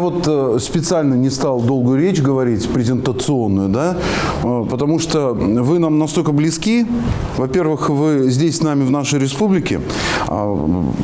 Вот э, специально не стал долгую речь говорить, презентационную, да, э, потому что вы нам настолько близки. Во-первых, вы здесь с нами в нашей республике, а,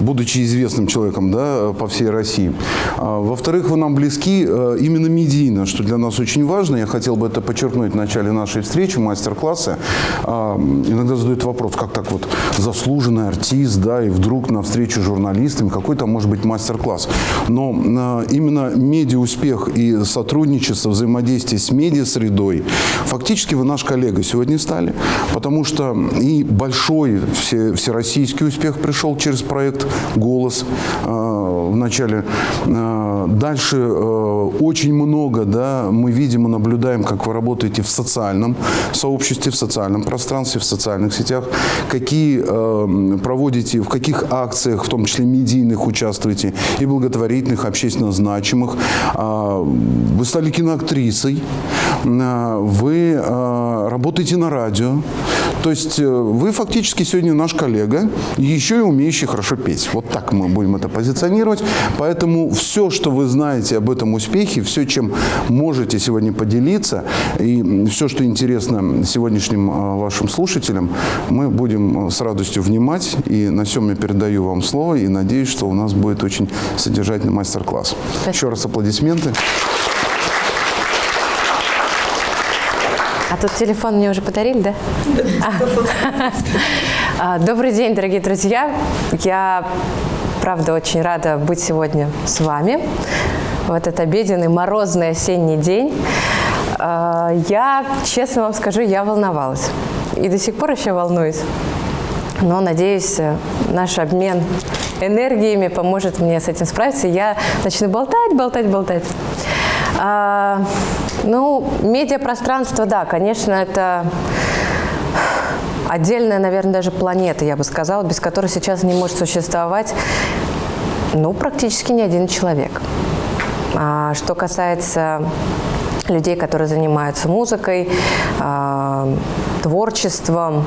будучи известным человеком, да, по всей России. А, Во-вторых, вы нам близки э, именно медийно, что для нас очень важно. Я хотел бы это подчеркнуть в начале нашей встречи, мастер-класса. Иногда задают вопрос, как так вот заслуженный артист, да, и вдруг на встречу с журналистами, какой там может быть мастер-класс. Но э, именно медиа-успех и сотрудничество, взаимодействие с медиа-средой, фактически вы наш коллега сегодня стали, потому что и большой все, всероссийский успех пришел через проект «Голос» э, в начале. Э, Дальше э, очень много, да, мы видим и наблюдаем, как вы работаете в социальном сообществе, в социальном пространстве, в социальных сетях, какие э, проводите, в каких акциях, в том числе медийных, участвуете, и благотворительных, общественно значимых. А, Вы стали киноактрисой, вы работаете на радио. То есть э, вы фактически сегодня наш коллега, еще и умеющий хорошо петь. Вот так мы будем это позиционировать. Поэтому все, что вы знаете об этом успехе, все, чем можете сегодня поделиться, и все, что интересно сегодняшним а, вашим слушателям, мы будем с радостью внимать. И на всем я передаю вам слово и надеюсь, что у нас будет очень содержательный мастер-класс. Еще раз аплодисменты. А тут телефон мне уже подарили, да? А. Добрый день, дорогие друзья. Я, правда, очень рада быть сегодня с вами в этот обеденный морозный осенний день. А, Я, честно вам скажу, я волновалась. И до сих пор еще волнуюсь. Но, надеюсь, наш обмен энергиями поможет мне с этим справиться. Я начну болтать, болтать, болтать. Ну, медиапространство, да, конечно, это отдельная, наверное, даже планета, я бы сказала, без которой сейчас не может существовать, ну, практически ни один человек. А что касается людей, которые занимаются музыкой, а, творчеством,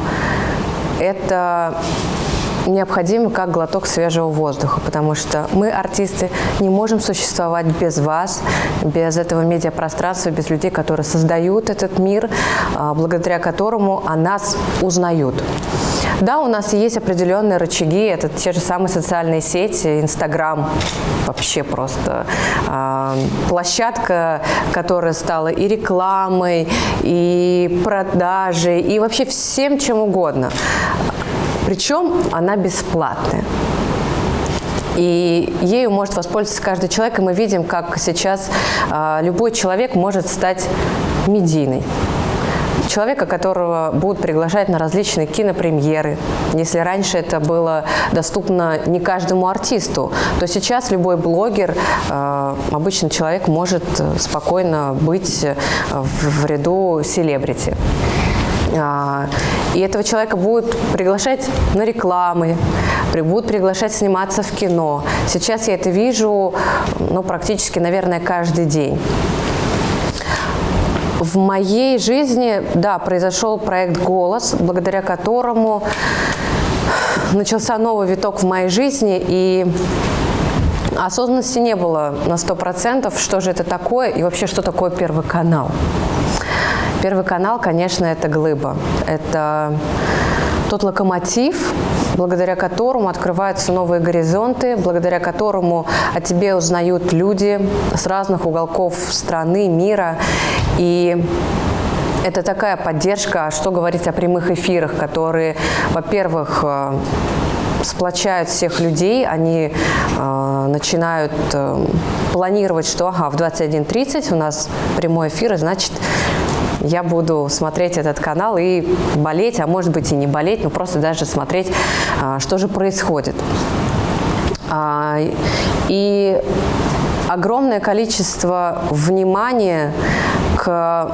это необходимо как глоток свежего воздуха, потому что мы, артисты, не можем существовать без вас, без этого медиапространства, без людей, которые создают этот мир, а, благодаря которому о нас узнают. Да, у нас есть определенные рычаги, это те же самые социальные сети, Инстаграм, вообще просто а, площадка, которая стала и рекламой, и продажей, и вообще всем чем угодно. Причем она бесплатная. И ею может воспользоваться каждый человек, и мы видим, как сейчас а, любой человек может стать медийной. Человека, которого будут приглашать на различные кинопремьеры. Если раньше это было доступно не каждому артисту, то сейчас любой блогер, э, обычный человек может спокойно быть в, в ряду селебрити. А, И этого человека будут приглашать на рекламы, будут приглашать сниматься в кино. Сейчас я это вижу ну, практически, наверное, каждый день. В моей жизни, да, произошел проект «Голос», благодаря которому начался новый виток в моей жизни, и осознанности не было на 100%, что же это такое и вообще, что такое Первый канал. Первый канал, конечно, это глыба. Это тот локомотив, благодаря которому открываются новые горизонты, благодаря которому о тебе узнают люди с разных уголков страны, мира. И это такая поддержка, что говорить о прямых эфирах, которые, во-первых, э, сплочают всех людей, они э, начинают э, планировать, что ага, в 21.30 у нас прямой эфир, и значит, я буду смотреть этот канал и болеть, а может быть и не болеть, но просто даже смотреть, а, что же происходит. А, И огромное количество внимания к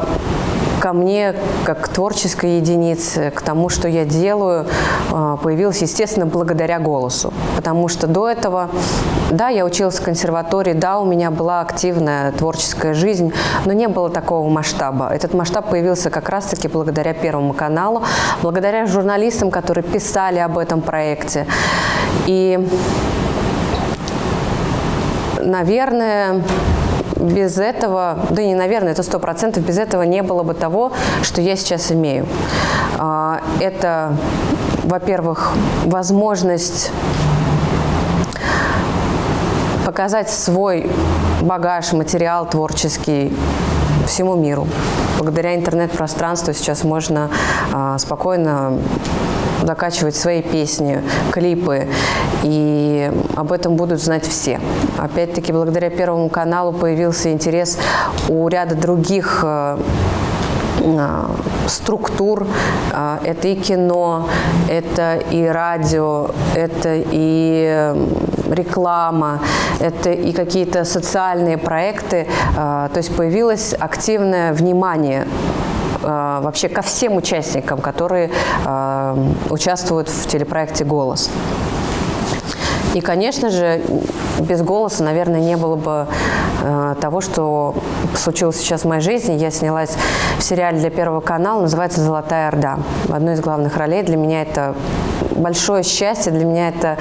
ко мне как к творческой единице, к тому, что я делаю, а, появилось, естественно, благодаря голосу. Потому что до этого, да, я училась в консерватории, да, у меня была активная творческая жизнь, но не было такого масштаба. Этот масштаб появился как раз-таки благодаря Первому каналу, благодаря журналистам, которые писали об этом проекте. И наверное, без этого, да не, наверное, это сто процентов, без этого не было бы того, что я сейчас имею. А, это, во-первых, возможность показать свой багаж, материал творческий всему миру. Благодаря интернет-пространству сейчас можно а, спокойно закачивать свои песни, клипы, и об этом будут знать все. Опять-таки, благодаря Первому каналу появился интерес у ряда других э, а, структур. А, это и кино, это и радио, это и реклама, это и какие-то социальные проекты. То есть появилось активное внимание вообще ко всем участникам, которые участвуют в телепроекте «Голос». И, конечно же, без голоса, наверное, не было бы э, того, что случилось сейчас в моей жизни. Я снялась в сериале для Первого канала, называется «Золотая Орда». В одной из главных ролей. Для меня это большое счастье, для меня это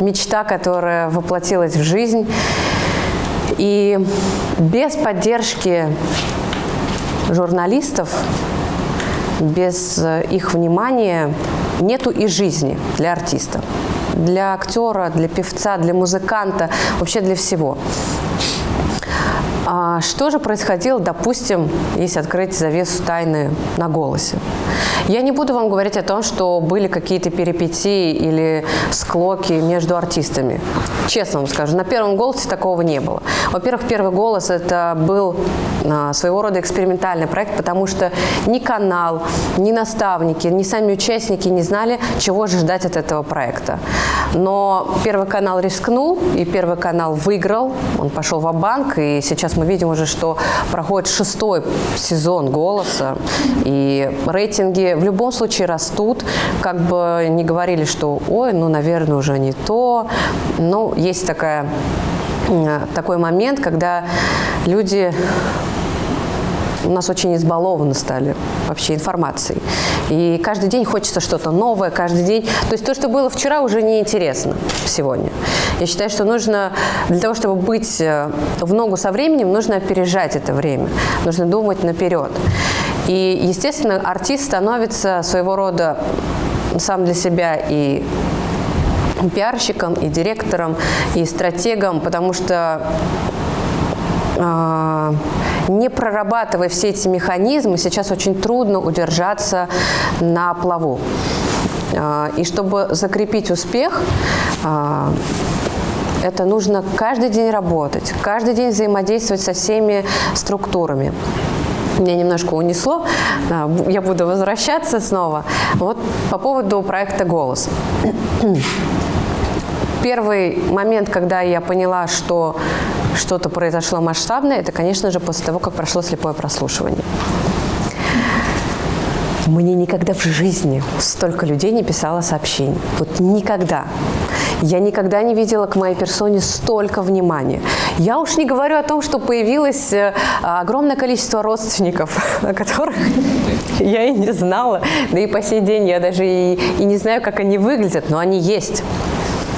мечта, которая воплотилась в жизнь. И без поддержки журналистов, без их внимания нету и жизни для артиста для актера, для певца, для музыканта, вообще для всего. А что же происходило, допустим, если открыть завесу тайны на голосе? Я не буду вам говорить о том, что были какие-то перипетии или склоки между артистами. Честно вам скажу, на первом голосе такого не было. Во-первых, первый голос это был а, своего рода экспериментальный проект, потому что ни канал, ни наставники, ни сами участники не знали, чего же ждать от этого проекта. Но Первый канал рискнул, и Первый канал выиграл. Он пошел в банк и сейчас мы видим уже, что проходит шестой сезон «Голоса», и рейтинги в любом случае растут. Как бы не говорили, что «Ой, ну, наверное, уже не то». Но есть такая такой момент, когда люди у нас очень избалованы стали вообще информацией. И каждый день хочется что-то новое, каждый день. То есть то, что было вчера, уже не интересно сегодня. Я считаю, что нужно, для того, чтобы быть э, в ногу со временем, нужно опережать это время. Нужно думать наперед. И, естественно, артист становится своего рода сам для себя и пиарщиком, и директором, и стратегом, потому что а, не прорабатывая все эти механизмы, сейчас очень трудно удержаться на плаву. А, и чтобы закрепить успех, а, это нужно каждый день работать, каждый день взаимодействовать со всеми структурами. Меня немножко унесло, я буду возвращаться снова. Вот по поводу проекта «Голос». Первый момент, когда я поняла, что что-то произошло масштабное, это, конечно же, после того, как прошло слепое прослушивание. Мне никогда в жизни столько людей не писало сообщений. Вот никогда. Я никогда не видела к моей персоне столько внимания. Я уж не говорю о том, что появилось э, огромное количество родственников, о которых я и не знала. Да и по сей день я даже и, и не знаю, как они выглядят, но они есть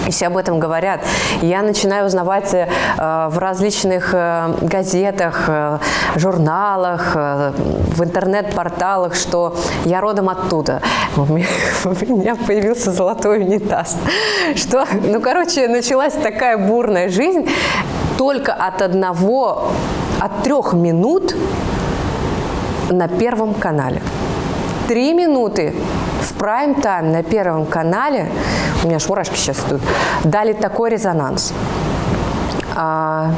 и все об этом говорят. я начинаю узнавать э, в различных э, газетах, э, журналах, э, в интернет-порталах, что я родом оттуда. У меня, у меня появился золотой унитаз. Что, ну, короче, началась такая бурная жизнь только от одного, от трех минут на Первом канале. Три минуты в прайм-тайм на Первом канале, у меня аж мурашки сейчас идут, дали такой резонанс. А,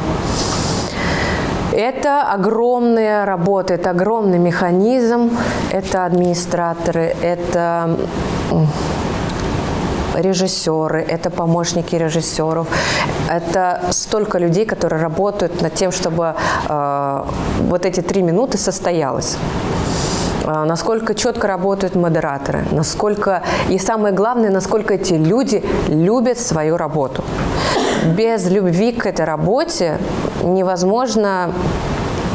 это огромная работа, это огромный механизм, это администраторы, это режиссеры, это помощники режиссеров, это столько людей, которые работают над тем, чтобы э, вот эти три минуты состоялось. А, насколько четко работают модераторы, насколько и самое главное, насколько эти люди любят свою работу. Без любви к этой работе невозможно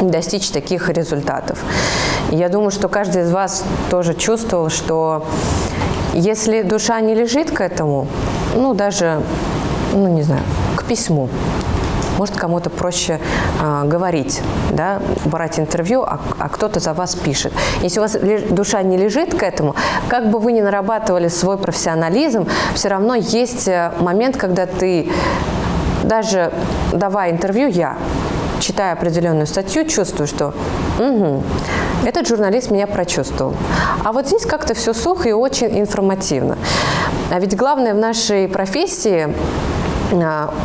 достичь таких результатов. Я думаю, что каждый из вас тоже чувствовал, что если душа не лежит к этому, ну даже, ну не знаю, к письму, может, кому-то проще э, говорить, да, брать интервью, а, а кто-то за вас пишет. Если у вас душа не лежит к этому, как бы вы ни нарабатывали свой профессионализм, все равно есть э, момент, когда ты даже давая интервью, я читая определенную статью, чувствую, что угу, этот журналист меня прочувствовал. А вот здесь как-то все сухо и очень информативно. А ведь главное в нашей профессии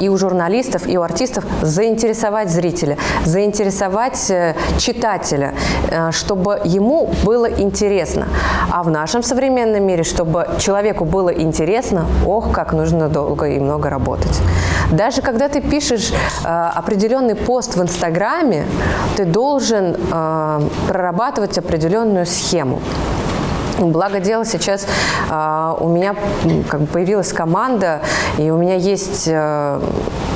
и у журналистов, и у артистов заинтересовать зрителя, заинтересовать э, читателя, э, чтобы ему было интересно. А в нашем современном мире, чтобы человеку было интересно, ох, как нужно долго и много работать. Даже когда ты пишешь э, определенный пост в Инстаграме, ты должен прорабатывать определенную схему. Благо дело сейчас э, у меня как бы появилась команда, и у меня есть э,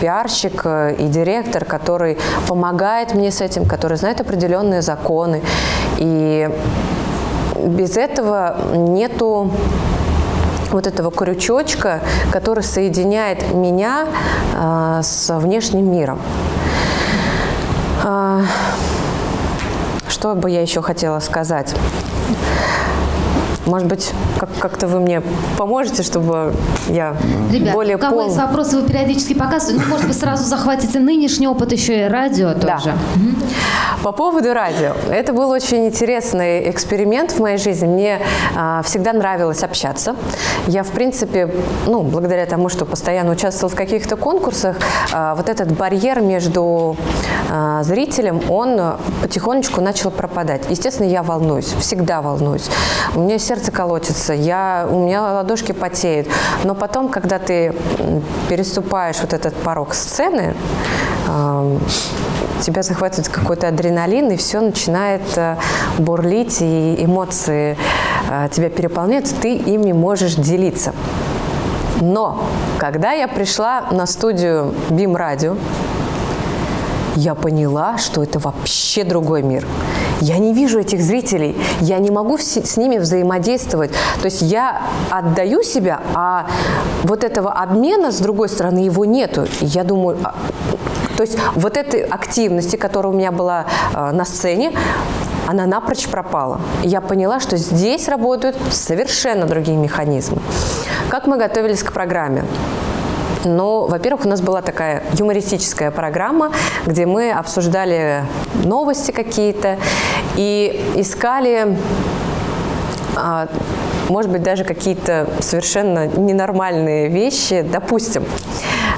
пиарщик э, и директор, который помогает мне с этим, который знает определенные законы. И без этого нету вот этого крючочка, который соединяет меня э, с внешним миром. Э, что бы я еще хотела сказать? Может быть, как- как-то вы мне поможете, чтобы я Ребят, более у кого пол- есть вопросы, вы периодически показываете. Ну, может быть, сразу захватите нынешний опыт еще и радио Да. тоже. По поводу радио. Это был очень интересный эксперимент в моей жизни. Мне а, всегда нравилось общаться. Я, в принципе, ну, благодаря тому, что постоянно участвовала в каких-то конкурсах, а, вот этот барьер между а, зрителем, он потихонечку начал пропадать. Естественно, я волнуюсь, всегда волнуюсь. У меня сердце колотится, я, у меня ладошки потеют. Но потом, когда ты переступаешь вот этот порог сцены, тебя захватывает какой-то адреналин, и все начинает э, бурлить, и эмоции э, тебя переполняют, ты ими можешь делиться. Но когда я пришла на студию Бим Радио, я поняла, что это вообще другой мир. Я не вижу этих зрителей, я не могу с ними взаимодействовать. То есть я отдаю себя, а вот этого обмена, с другой стороны, его нету. Я думаю, а, то есть вот этой активности, которая у меня была э, на сцене, она напрочь пропала. Я поняла, что здесь работают совершенно другие механизмы. Как мы готовились к программе? Ну, во-первых, у нас была такая юмористическая программа, где мы обсуждали новости какие-то и искали а, может быть, даже какие-то совершенно ненормальные вещи. Допустим,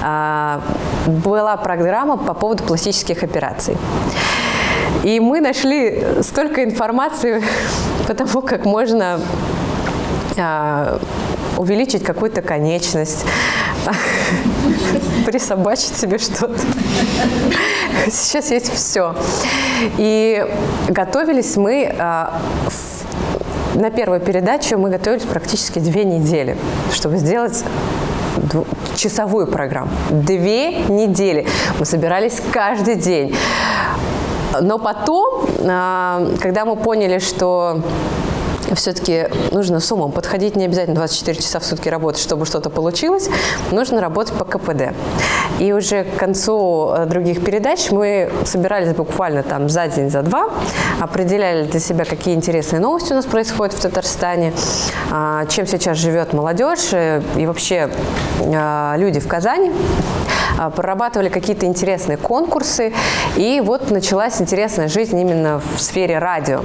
а, была программа по поводу пластических операций. И мы нашли столько информации по тому, как можно а, увеличить какую-то конечность, присобачить себе что-то. Сейчас есть все. И готовились мы а, на первую передачу мы готовились практически две недели, чтобы сделать часовую программу. Две недели. Мы собирались каждый день. Но потом, а, когда мы поняли, что все-таки нужно с умом подходить, не обязательно 24 часа в сутки работать, чтобы что-то получилось, нужно работать по КПД. И уже к концу э, других передач мы собирались буквально там за день, за два, определяли для себя, какие интересные новости у нас происходят в Татарстане, а, чем сейчас живет молодежь э, и вообще а, люди в Казани а, прорабатывали какие-то интересные конкурсы, и вот началась интересная жизнь именно в сфере радио.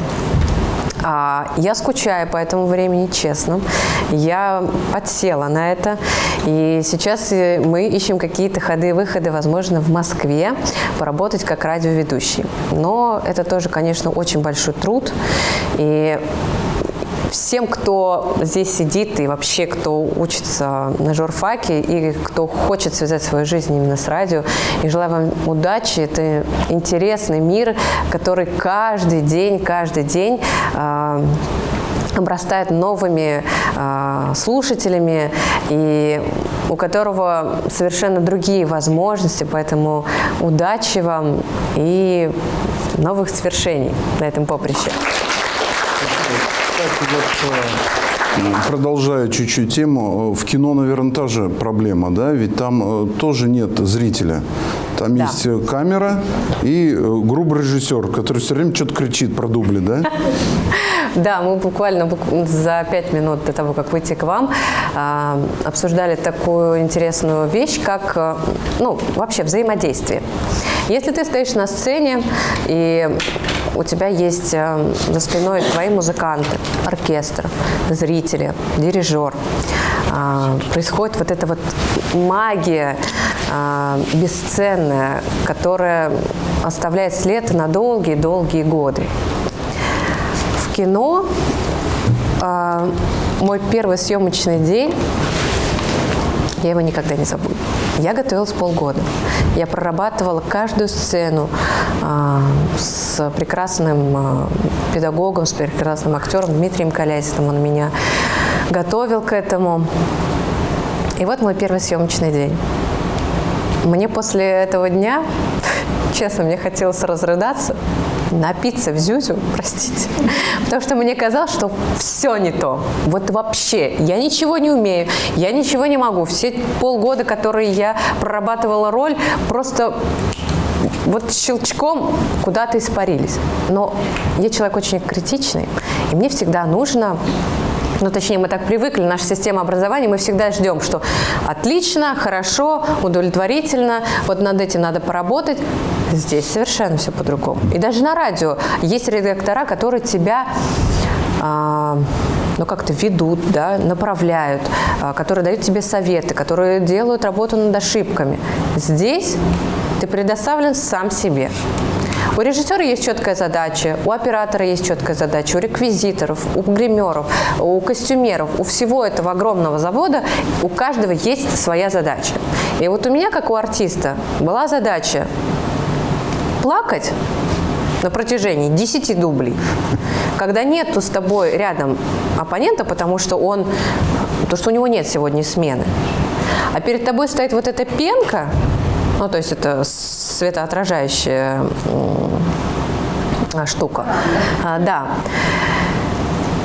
А, Я скучаю по этому времени, честно. Я подсела на это. И сейчас э, мы ищем какие-то ходы и выходы, возможно, в Москве поработать как радиоведущий. Но это тоже, конечно, очень большой труд. И всем, кто здесь сидит и вообще, кто учится на журфаке и кто хочет связать свою жизнь именно с радио, и желаю вам удачи. Это интересный мир, который каждый день, каждый день а, обрастает новыми а, слушателями и у которого совершенно другие возможности, поэтому удачи вам и новых свершений на этом поприще. Вот, э, продолжая чуть-чуть тему, э, в кино, наверное, та же проблема, да, ведь там э, тоже нет зрителя. Там Да. есть камера и грубый режиссер, который все время что-то кричит про дубли, да? Да, мы буквально бук- за пять минут до того, как выйти к вам, а, обсуждали такую интересную вещь, как ну, вообще взаимодействие. Если ты стоишь на сцене и у тебя есть э, за спиной твои музыканты, оркестр, зрители, дирижер, а, происходит вот эта вот магия а, бесценная, которая оставляет след на долгие-долгие годы. В кино а, мой первый съемочный день, я его никогда не забуду. Я готовилась полгода. Я прорабатывала каждую сцену а, с прекрасным а, педагогом, с прекрасным актером Дмитрием Колясиным. Он меня готовил к этому. И вот мой первый съемочный день. Мне после этого дня, честно, мне хотелось разрыдаться, напиться в зюзю, простите. Потому что мне казалось, что все не то. Вот вообще. Я ничего не умею, я ничего не могу. Все полгода, которые я прорабатывала роль, просто вот щелчком куда-то испарились. Но я человек очень критичный, и мне всегда нужно ну, точнее, мы так привыкли, наша система образования, мы всегда ждем, что отлично, хорошо, удовлетворительно, вот над этим надо поработать. Здесь совершенно все по-другому. И даже на радио есть редактора, которые тебя а, ну, как-то ведут, да, направляют, а, которые дают тебе советы, которые делают работу над ошибками. Здесь ты предоставлен сам себе. У режиссера есть четкая задача, у оператора есть четкая задача, у реквизиторов, у гримеров, у костюмеров, у всего этого огромного завода, у каждого есть своя задача. И вот у меня, как у артиста, была задача плакать на протяжении 10 дублей, когда нету с тобой рядом оппонента, потому что он, то что у него нет сегодня смены, а перед тобой стоит вот эта пенка, ну то есть это светоотражающая штука, А, да.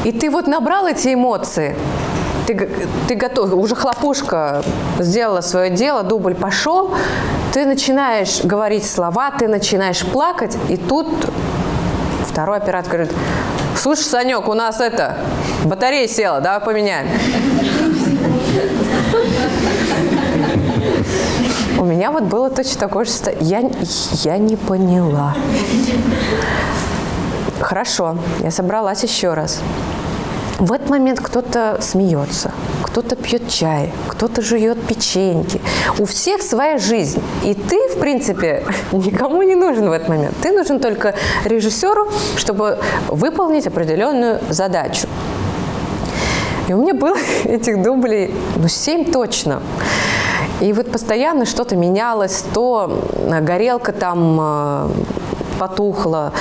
И ты вот набрал эти эмоции, ты, ты готов, уже хлопушка сделала свое дело, дубль пошел, ты начинаешь говорить слова, ты начинаешь плакать, и тут второй оператор говорит, слушай, Санек, у нас это, батарея села, давай поменяем. У меня вот было точно такое же состояние. Я, я не поняла. Хорошо, я собралась еще раз. В этот момент кто-то смеется, кто-то пьет чай, кто-то жует печеньки. У всех своя жизнь. И ты, в принципе, никому не нужен в этот момент. Ты нужен только режиссеру, чтобы выполнить определенную задачу. И у меня было этих дублей, ну, семь точно. И вот постоянно что-то менялось, то э, горелка там э, потухла,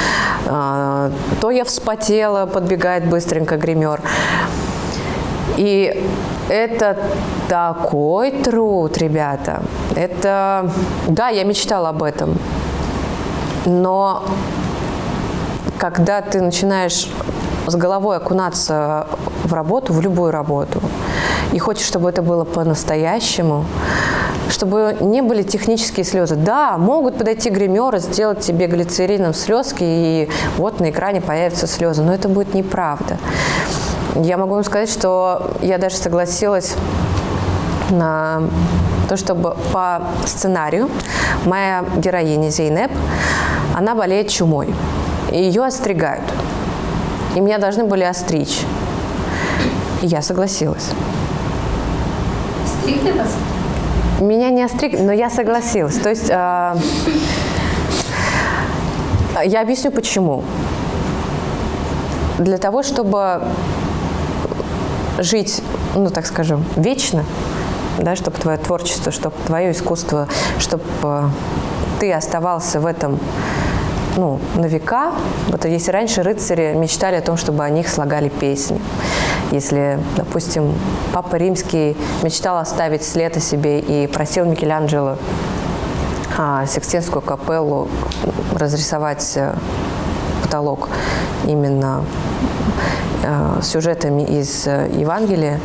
э, то я вспотела, подбегает быстренько гример. И это такой труд, ребята. Это, да, я мечтала об этом. Но когда ты начинаешь с головой окунаться в работу, в любую работу, и хочешь, чтобы это было по-настоящему, чтобы не были технические слезы. Да, могут подойти гримеры, сделать тебе глицерином слезки, и вот на экране появятся слезы, но это будет неправда. Я могу вам сказать, что я даже согласилась на то, чтобы по сценарию моя героиня Зейнеп, она болеет чумой. И ее остригают. И меня должны были остричь. И я согласилась. Стригли вас? Меня не остригли, но я согласилась. То есть э, я объясню почему. Для того, чтобы жить, ну так скажем, вечно, да, чтобы твое творчество, чтобы твое искусство, чтобы э, ты оставался в этом ну, на века. Вот если раньше рыцари мечтали о том, чтобы о них слагали песни. Если, допустим, Папа Римский мечтал оставить след о себе и просил Микеланджело а, Сикстинскую капеллу разрисовать э, потолок именно э, сюжетами из э, Евангелия,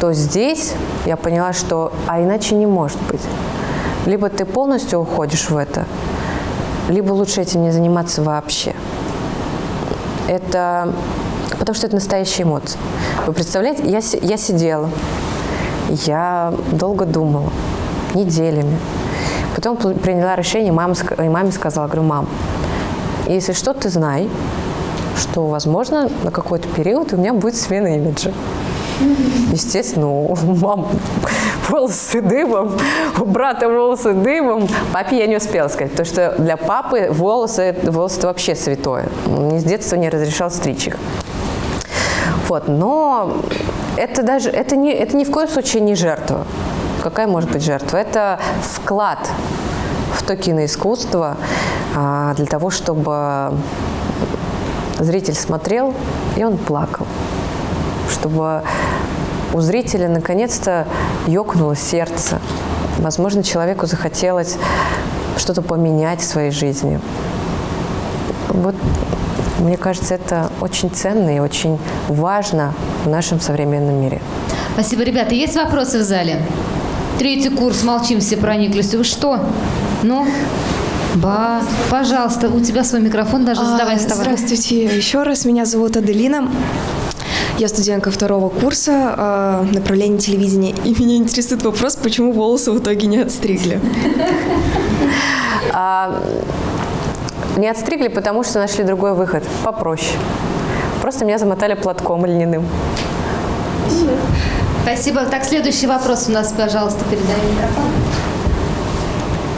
то здесь я поняла, что а иначе не может быть. Либо ты полностью уходишь в это, либо лучше этим не заниматься вообще. Это потому что это настоящие эмоции. Вы представляете, я, я сидела, я долго думала, неделями. Потом приняла решение, мама, и маме сказала, говорю, мам, если что, ты знай, что, возможно, на какой-то период у меня будет смена имиджа. Естественно, у мам волосы дыбом, у брата волосы дыбом. Папе я не успела сказать, потому что для папы волосы, волосы вообще святое. Мне с детства не разрешал стричь их. Вот, но это даже, это, не, это ни в коем случае не жертва. Какая может быть жертва? Это вклад в то киноискусство а, для того, чтобы зритель смотрел, и он плакал. Чтобы у зрителя наконец-то ёкнуло сердце. Возможно, человеку захотелось что-то поменять в своей жизни. Вот мне кажется, это очень ценно и очень важно в нашем современном мире. Спасибо, ребята. Есть вопросы в зале? Третий курс, молчим, все прониклись. Вы что? Ну, Ба, пожалуйста, у тебя свой микрофон, даже задавай, а, Здравствуйте еще раз, меня зовут Аделина. Я студентка второго курса э, направления телевидения, и меня интересует вопрос, почему волосы в итоге не отстригли. А, не отстригли, потому что нашли другой выход, попроще. Просто меня замотали платком льняным. Спасибо. Так, следующий вопрос у нас, пожалуйста, передай микрофон.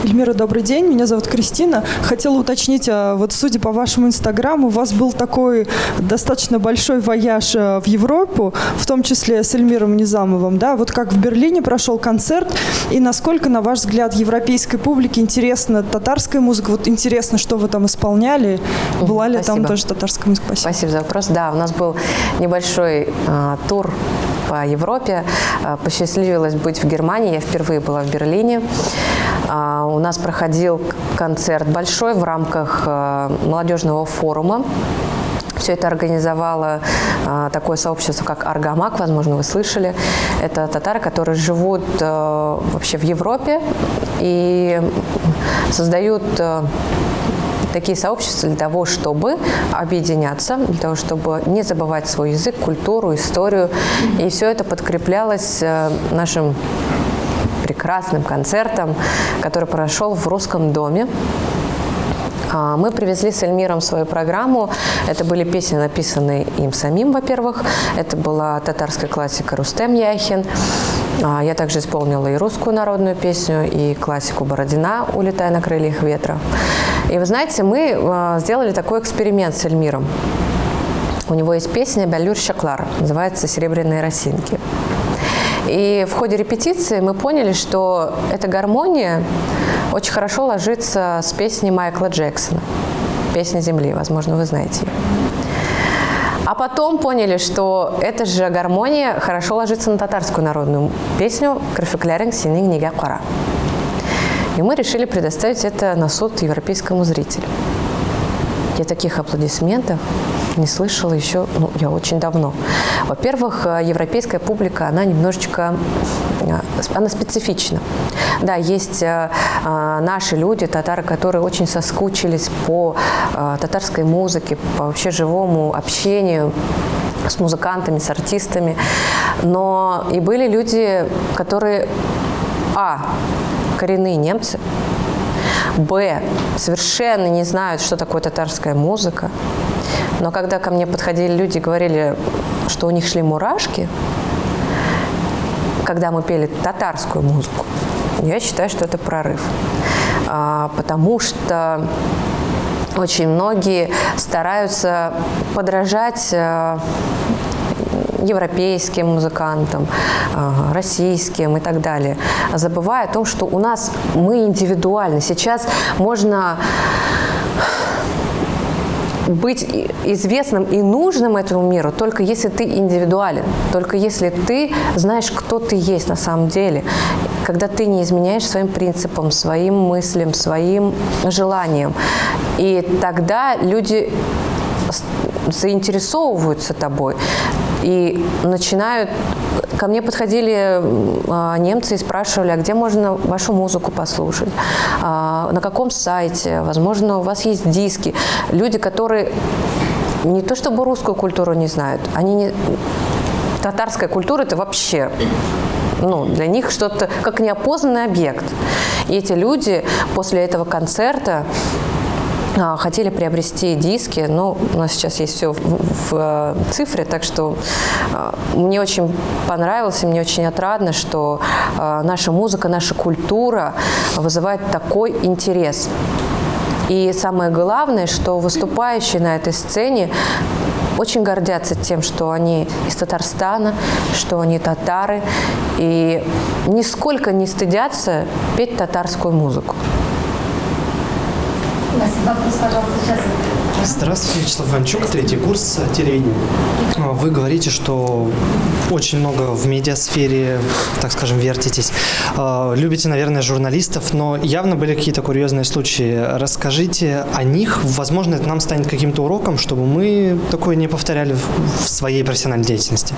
Эльмира, добрый день. Меня зовут Кристина. Хотела уточнить, а вот судя по вашему инстаграму, у вас был такой достаточно большой вояж э, в Европу, в том числе с Эльмиром Низамовым. Да? Вот как в Берлине прошел концерт, и насколько, на ваш взгляд, европейской публике интересна татарская музыка? Вот интересно, что вы там исполняли? Была ли Спасибо. там тоже татарская музыка? Спасибо. Спасибо за вопрос. Да, у нас был небольшой э, тур по Европе. Э, посчастливилось быть в Германии. Я впервые была в Берлине. Э, у нас проходил концерт большой в рамках э, молодежного форума. Все это организовало э, такое сообщество, как Аргамак, возможно, вы слышали. Это татары, которые живут э, вообще в Европе и создают э, такие сообщества для того, чтобы объединяться, для того, чтобы не забывать свой язык, культуру, историю. И все это подкреплялось нашим прекрасным концертом, который прошел в Русском доме. А, мы привезли с Эльмиром свою программу. Это были песни, написанные им самим, во-первых. Это была татарская классика Рустем Яхин. А, я также исполнила и русскую народную песню, и классику Бородина «Улетай на крыльях ветра». И вы знаете, мы а, сделали такой эксперимент с Эльмиром. У него есть песня «Бялюр Шаклар», называется «Серебряные росинки». И в ходе репетиции мы поняли, что эта гармония очень хорошо ложится с песней Майкла Джексона «Песня земли», возможно, вы знаете ее. А потом поняли, что эта же гармония хорошо ложится на татарскую народную песню «Крыфекляринг синий книга кора». И мы решили предоставить это на суд европейскому зрителю. Я таких аплодисментов не слышала еще, ну, я очень давно. Во-первых, э, европейская публика, она немножечко, э, она специфична. Да, есть э, наши люди, татары, которые очень соскучились по татарской музыке, по вообще живому общению с музыкантами, с артистами. Но и были люди, которые, а, коренные немцы, б, совершенно не знают, что такое татарская музыка. Но когда ко мне подходили люди и говорили, что у них шли мурашки, когда мы пели татарскую музыку, я считаю, что это прорыв. А, потому что очень многие стараются подражать а, европейским музыкантам, а, российским и так далее, забывая о том, что у нас мы индивидуальны. Сейчас можно быть известным и нужным этому миру только если ты индивидуален, только если ты знаешь, кто ты есть на самом деле, когда ты не изменяешь своим принципам, своим мыслям, своим желаниям. И тогда люди заинтересовываются тобой и начинают ко мне подходили а, немцы и спрашивали, а где можно вашу музыку послушать, А, на каком сайте, возможно, у вас есть диски. Люди, которые не то чтобы русскую культуру не знают, они не... Татарская культура – это вообще ну, для них что-то как неопознанный объект. И эти люди после этого концерта хотели приобрести диски, но у нас сейчас есть все в, в, э, цифре, так что а, мне очень понравилось и мне очень отрадно, что а, наша музыка, наша культура вызывает такой интерес. И самое главное, что выступающие на этой сцене очень гордятся тем, что они из Татарстана, что они татары, и нисколько не стыдятся петь татарскую музыку. Вопрос, пожалуйста, сейчас. Здравствуйте, Вячеслав Иванчук, третий курс телевидения. А, Вы говорите, что очень много в медиасфере, так скажем, вертитесь. А, Любите, наверное, журналистов, но явно были какие-то курьезные случаи. Расскажите о них. Возможно, это нам станет каким-то уроком, чтобы мы такое не повторяли в своей профессиональной деятельности.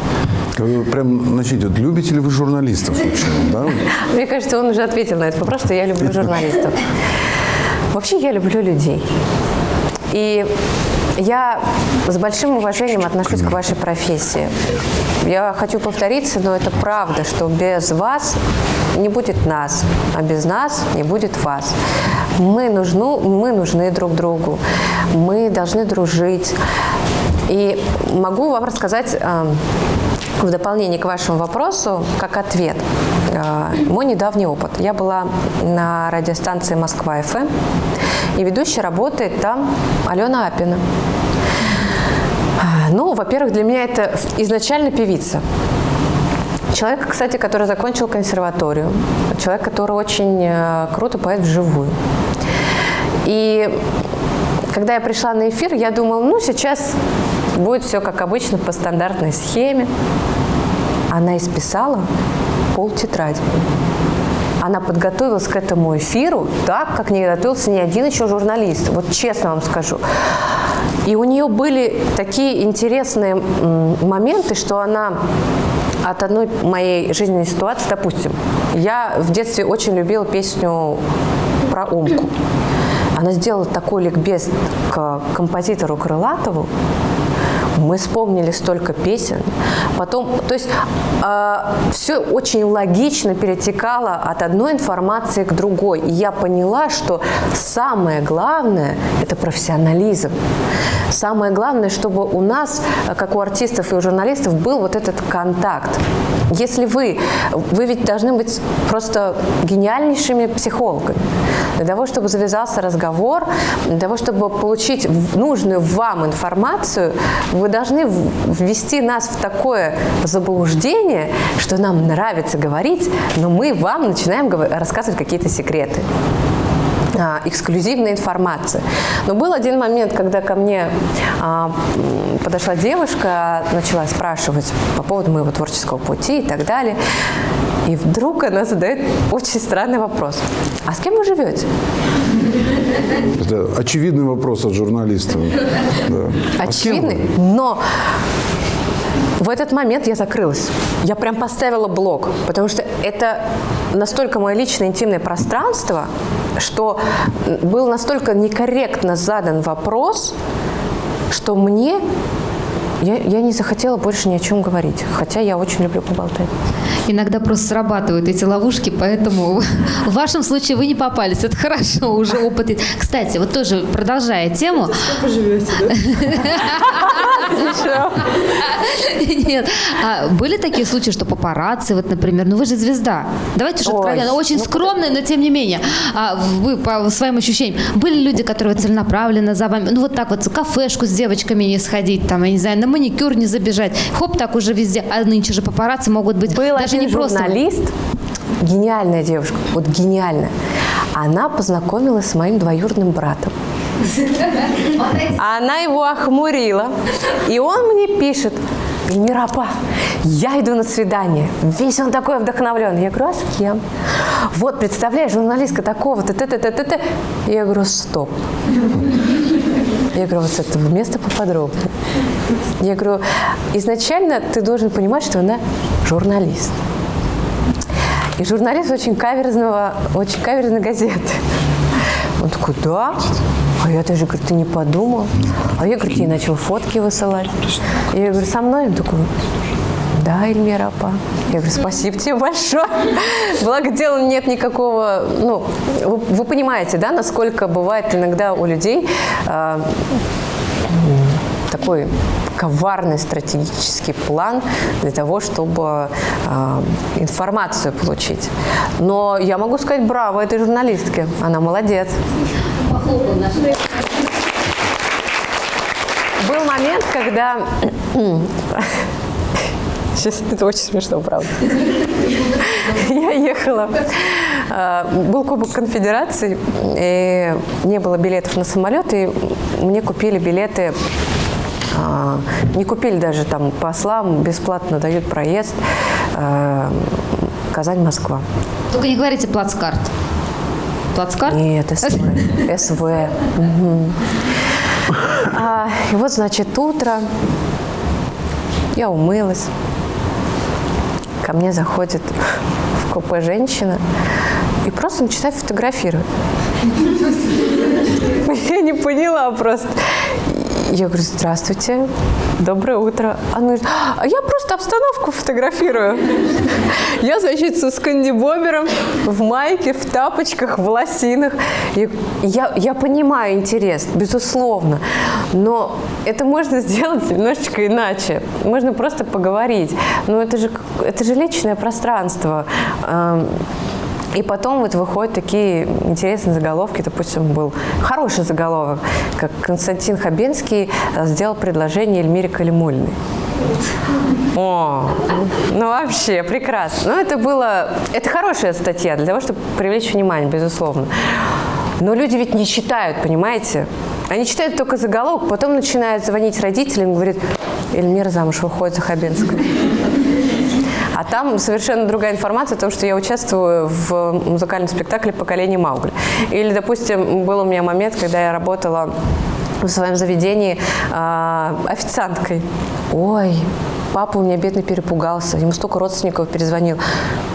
Вы прям начните, вот любите ли вы журналистов вообще? Да? Мне кажется, он уже ответил на этот вопрос, что я люблю журналистов. Вообще я люблю людей. И я с большим уважением отношусь к вашей профессии. Я хочу повториться, но это правда, что без вас не будет нас, а без нас не будет вас. Мы, нужну, мы нужны друг другу, мы должны дружить. И могу вам рассказать э, в дополнение к вашему вопросу, как ответ, мой недавний опыт. Я была на радиостанции «Москва-ФМ», и ведущая работает там Алена Апина. Ну, во-первых, для меня это изначально певица. Человек, кстати, который закончил консерваторию. Человек, который очень э, круто поет вживую. И когда я пришла на эфир, я думала, ну, сейчас будет все как обычно по стандартной схеме. Она исписала пол тетради. Она подготовилась к этому эфиру так, как не готовился ни один еще журналист. Вот честно вам скажу. И у нее были такие интересные моменты, что она от одной моей жизненной ситуации, допустим, я в детстве очень любила песню про Омку. Она сделала такой ликбез к композитору Крылатову, мы вспомнили столько песен. Потом, то есть все очень логично перетекало от одной информации к другой. И я поняла, что самое главное – это профессионализм. Самое главное, чтобы у нас, э, как у артистов и у журналистов, был вот этот контакт. Если вы, вы ведь должны быть просто гениальнейшими психологами. Для того, чтобы завязался разговор, для того, чтобы получить нужную вам информацию, вы должны ввести нас в такое заблуждение, что нам нравится говорить, но мы вам начинаем рассказывать какие-то секреты а, эксклюзивная информация. Но был один момент, когда ко мне а, подошла девушка, начала спрашивать по поводу моего творческого пути и так далее. И вдруг она задает очень странный вопрос. А с кем вы живете? Это очевидный вопрос от журналистов. Да. А? Очевидный. Но в этот момент я закрылась. Я прям поставила блок, потому что это настолько мое личное интимное пространство, что был настолько некорректно задан вопрос, что мне я, я не захотела больше ни о чем говорить, хотя я очень люблю поболтать. Иногда просто срабатывают эти ловушки, поэтому в вашем случае вы не попались. Это хорошо, уже опыт. Кстати, вот тоже продолжая тему. Вы живете, да? Нет. А были такие случаи, что папарацци, вот, например, ну вы же звезда. Давайте же откровенно. Очень ну, скромная, но тем не менее. А вы по своим ощущениям. Были люди, которые целенаправленно за вами, ну вот так вот, кафешку с девочками не сходить, там, я не знаю, на маникюр не забежать. Хоп, так уже везде. А нынче же папарацци могут быть Был даже один не просто. журналист, гениальная девушка, вот гениальная. Она познакомилась с моим двоюродным братом. Она его охмурила. И он мне пишет, Мирапа, я иду на свидание. Весь он такой вдохновленный. Я говорю, а с кем? Вот, представляешь, журналистка такого-то, т т т т т Я говорю, стоп. Я говорю, вот с этого места поподробнее. Я говорю, изначально ты должен понимать, что она журналист. И журналист очень каверзного, очень каверзной газеты. Он такой, да? А я даже, говорю, ты не подумал? А я, говорю, ей начал фотки высылать. И я говорю, со мной? Он такой, да, Эльмира Апа. Я говорю, спасибо тебе большое. Благо дела нет никакого, ну, вы, вы понимаете, да, насколько бывает иногда у людей э, такой коварный стратегический план для того, чтобы э, информацию получить. Но я могу сказать браво этой журналистке. Она молодец. Был момент, когда... Сейчас это очень смешно, правда. Я ехала. э, Был Кубок Конфедерации, и не было билетов на самолет, и мне купили билеты а, не купили даже там послам, бесплатно дают проезд э, Казань-Москва. Только не говорите плацкарт. Плацкарт? Нет, СВ. СВ. А, и вот, значит, утро. Я умылась. Ко мне заходит в купе женщина и просто начинает фотографировать. Я не поняла просто. Я говорю, здравствуйте, доброе утро. Она говорит, а я просто обстановку фотографирую. Я, значит, со скандибобером в майке, в тапочках, в лосинах. Я, я понимаю интерес, безусловно, но это можно сделать немножечко иначе. Можно просто поговорить. Но это же, это же личное пространство. И потом вот выходят такие интересные заголовки. Допустим, был хороший заголовок, как Константин Хабенский э, сделал предложение Эльмире Калимульной. О, ну вообще прекрасно. Ну это было, это хорошая статья для того, чтобы привлечь внимание, безусловно. Но люди ведь не читают, понимаете? Они читают только заголовок, потом начинают звонить родителям и говорят, Эльмира замуж выходит за Хабенского. А там совершенно другая информация о том, что я участвую в музыкальном спектакле «Поколение Маугли». Или, допустим, был у меня момент, когда я работала в своем заведении а, официанткой. Ой, папа у меня бедный перепугался, ему столько родственников перезвонил.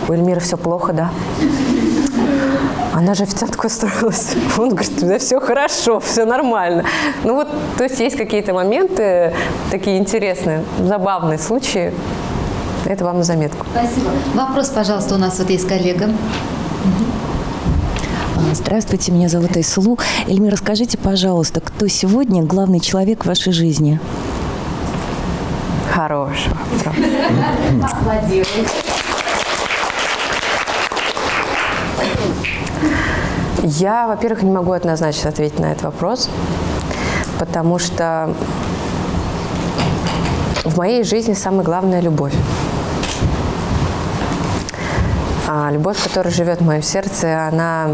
У Эльмиры все плохо, да? Она же официанткой устроилась. Он говорит, да все хорошо, все нормально. Ну вот, то есть есть какие-то моменты такие интересные, забавные случаи. Это вам на заметку. Спасибо. Вопрос, пожалуйста, у нас вот есть коллега. А, Здравствуйте, меня зовут Айсулу. Эльмира, скажите, пожалуйста, кто сегодня главный человек в вашей жизни? Хороший вопрос. Я, во-первых, не могу однозначно ответить на этот вопрос, потому что в моей жизни самое главное – любовь. А любовь, которая живет в моем сердце, она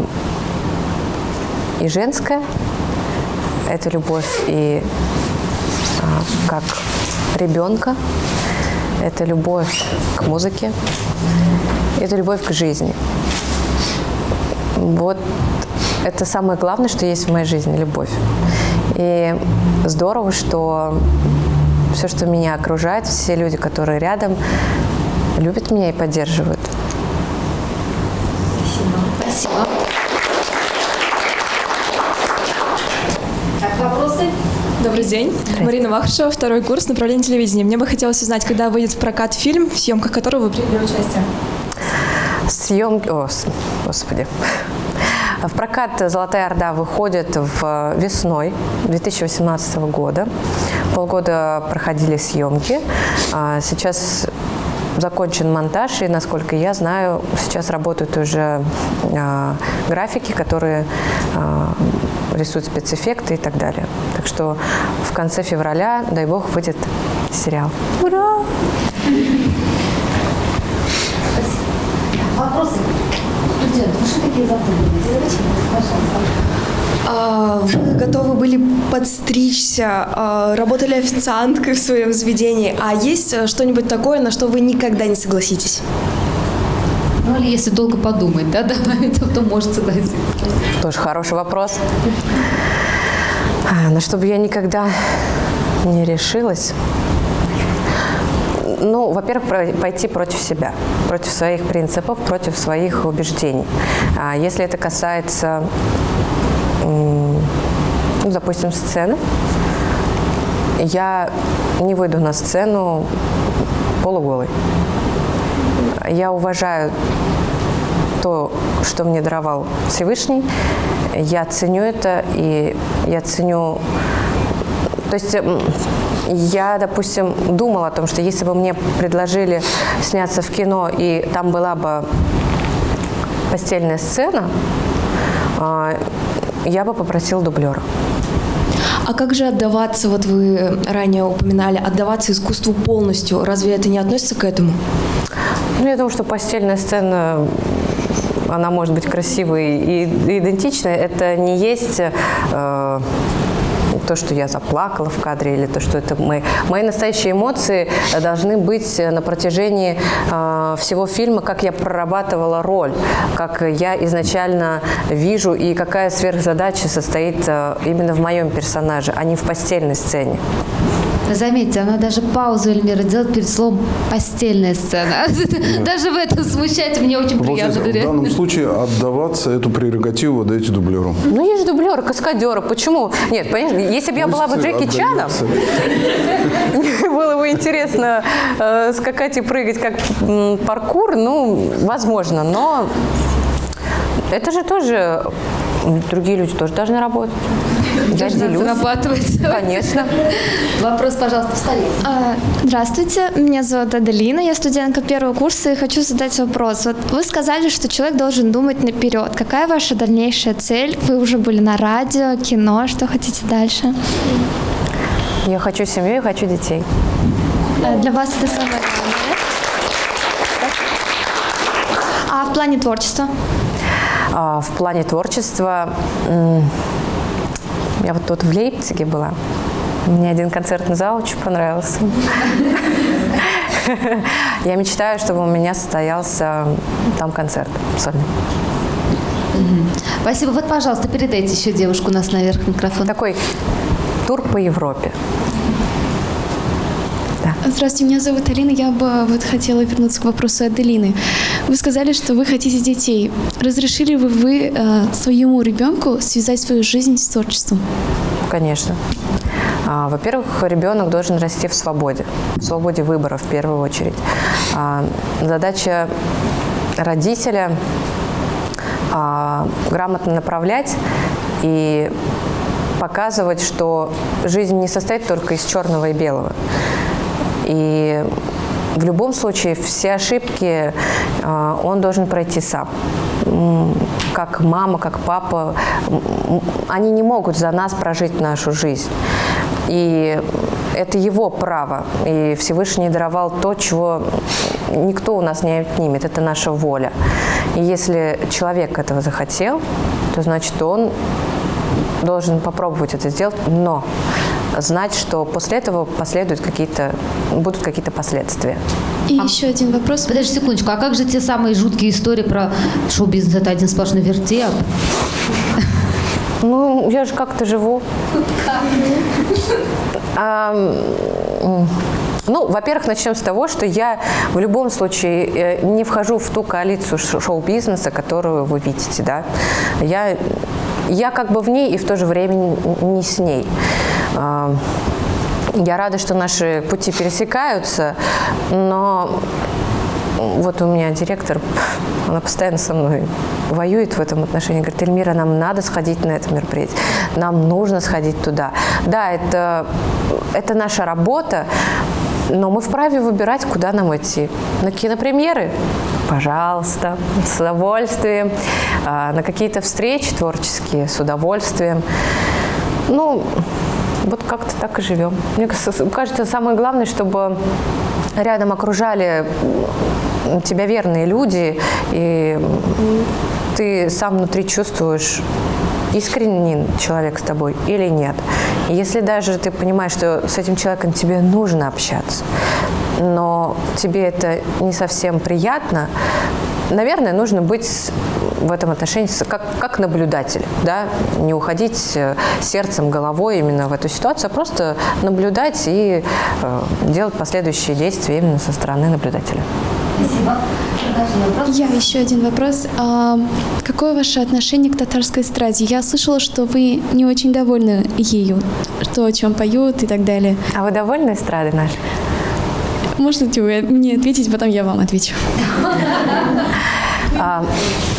и женская, это любовь и а, как ребенка, это любовь к музыке, это любовь к жизни. Вот это самое главное, что есть в моей жизни – любовь. И здорово, что все, что меня окружает, все люди, которые рядом, любят меня и поддерживают. Спасибо. Так, вопросы? День. Марина Вахрушева, второй курс направления телевидения. Мне бы хотелось узнать, когда выйдет в прокат фильм, в съемках которого вы приняли участие. Съемки... О, господи. В прокат «Золотая Орда» выходит в весной 2018 года. Полгода проходили съемки. А Сейчас закончен монтаж, и, насколько я знаю, сейчас работают уже а, графики, которые а, рисуют спецэффекты и так далее. Так что в конце февраля, дай бог, выйдет сериал. Ура! Вопросы? Студенты, вы что такие запуганные? Задавайте, пожалуйста. А, Вы готовы были подстричься, а, работали официанткой в своем заведении. А есть э, что-нибудь такое, на что вы никогда не согласитесь? Ну, или если долго подумать, да, да, то, то может согласиться. Тоже хороший вопрос. А, На что бы я никогда не решилась. Ну, во-первых, пойти против себя, против своих принципов, против своих убеждений. А если это касается, ну, допустим, сцены, я не выйду на сцену полуголой. Я уважаю то, что мне даровал Всевышний. Я ценю это, и я ценю... То есть м, я, допустим, думала о том, что если бы мне предложили сняться в кино, и там была бы постельная сцена, а, я бы попросила дублера. А как же отдаваться, вот вы ранее упоминали, отдаваться искусству полностью? Разве это не относится к этому? Ну, я думаю, что постельная сцена, она может быть красивой и идентичной. Это не есть э, то, что я заплакала в кадре, или то, что это мои, мои настоящие эмоции должны быть на протяжении э, всего фильма, как я прорабатывала роль, как я изначально вижу и какая сверхзадача состоит э, именно в моем персонаже, а не в постельной сцене. Заметьте, она даже паузу Эльмира делает перед словом «постельная сцена». Даже в этом смущать мне очень приятно. в данном случае отдаваться эту прерогативу вы даете дублеру. Ну, есть же дублеры, каскадеры. Почему? Нет, понимаешь, если бы я была бы Пусть Джеки Чаном, было бы интересно э, скакать и прыгать как паркур, ну, возможно, но это же тоже другие люди тоже должны работать. Я делюсь. зарабатывать. Конечно. Вопрос, пожалуйста, встали. А, Здравствуйте, меня зовут Аделина, я студентка первого курса и хочу задать вопрос. Вот вы сказали, что человек должен думать наперед. Какая ваша дальнейшая цель? Вы уже были на радио, кино, что хотите дальше? Я хочу семью и хочу детей. А Для вас это самое главное. А в плане творчества? А, В плане творчества я вот тут в Лейпциге была. Мне один концертный зал очень понравился. Я мечтаю, чтобы у меня состоялся там концерт сольный. Спасибо. Вот, пожалуйста, передайте еще девушку у нас наверх микрофон. Такой тур по Европе. Здравствуйте, меня зовут Алина. Я бы вот хотела вернуться к вопросу Аделины. Вы сказали, что вы хотите детей. Разрешили бы вы э, своему ребенку связать свою жизнь с творчеством? Конечно. А, Во-первых, ребенок должен расти в свободе, в свободе выбора в первую очередь. А, Задача родителя а, грамотно направлять и показывать, что жизнь не состоит только из черного и белого. И в любом случае все ошибки э, он должен пройти сам. Как мама, как папа, они не могут за нас прожить нашу жизнь. И это его право. И Всевышний даровал то, чего никто у нас не отнимет. Это наша воля. И если человек этого захотел, то значит он должен попробовать это сделать, но знать, что после этого последуют какие-то, будут какие-то последствия. И еще один вопрос. Подожди секундочку, а как же те самые жуткие истории про шоу-бизнес? Это один сплошной вертеп. Ну, я же как-то живу. А, Ну, во-первых, начнем с того, что я в любом случае э, не вхожу в ту коалицию шоу-бизнеса, которую вы видите, да. Я, я как бы в ней и в то же время не с ней. А, Я рада, что наши пути пересекаются, но вот у меня директор, она постоянно со мной воюет в этом отношении. Говорит, Эльмира, нам надо сходить на это мероприятие. Нам нужно сходить туда. Да, это, это наша работа, но мы вправе выбирать, куда нам идти. На кинопремьеры? Пожалуйста, с удовольствием. А, На какие-то встречи творческие? С удовольствием. Ну, вот как-то так и живем. Мне кажется, самое главное, чтобы рядом окружали тебя верные люди, и ты сам внутри чувствуешь, искренний человек с тобой или нет. Если даже ты понимаешь, что с этим человеком тебе нужно общаться, но тебе это не совсем приятно, наверное, нужно быть в этом отношении как, как наблюдатель, да, не уходить э, сердцем, головой именно в эту ситуацию, а просто наблюдать и э, делать последующие действия именно со стороны наблюдателя. Я еще один вопрос. А, какое ваше отношение к татарской эстраде? Я слышала, что вы не очень довольны ею, то, о чем поют и так далее. А вы довольны эстрадой нашей? Можете вы мне ответить, потом я вам отвечу. А,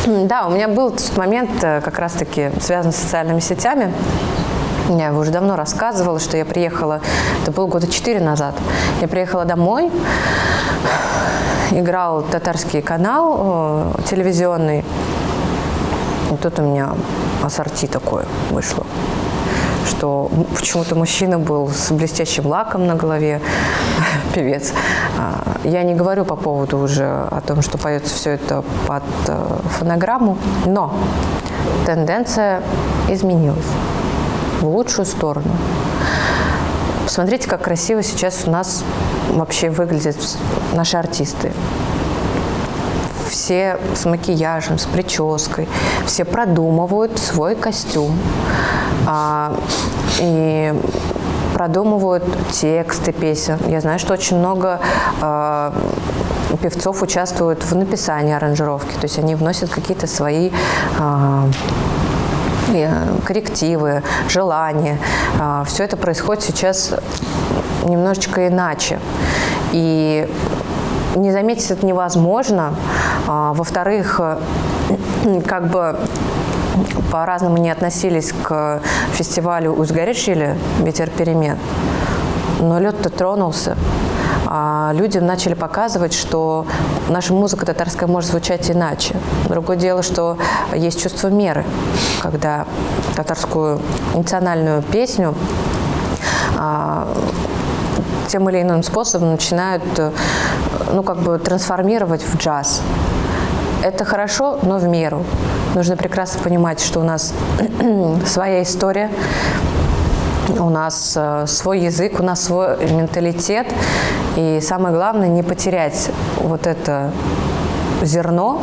да, у меня был тот момент, э, как раз-таки связан с социальными сетями. Я уже давно рассказывала, что я приехала, это было года четыре назад. Я приехала домой, играл татарский канал э, телевизионный. И тут у меня ассорти такое вышло что почему-то мужчина был с блестящим лаком на голове, певец. А, Я не говорю по поводу уже о том, что поется все это под э, фонограмму, но тенденция изменилась в лучшую сторону. Посмотрите, как красиво сейчас у нас вообще выглядят наши артисты все с макияжем, с прической, все продумывают свой костюм и продумывают тексты песен. Я знаю, что очень много а, певцов участвуют в написании аранжировки, то есть они вносят какие-то свои а, э, коррективы, желания. Все это происходит сейчас немножечко иначе. И не заметить это невозможно. А, Во-вторых, э, как бы по-разному не относились к фестивалю Узгаришили «Ветер перемен», но лед-то тронулся. А людям начали показывать, что наша музыка татарская может звучать иначе. Другое дело, что есть чувство меры, когда татарскую национальную песню а, тем или иным способом начинают э, ну, как бы трансформировать в джаз. Это хорошо, но в меру. Нужно прекрасно понимать, что у нас своя история, у нас э, свой язык, у нас свой менталитет. И самое главное, не потерять вот это зерно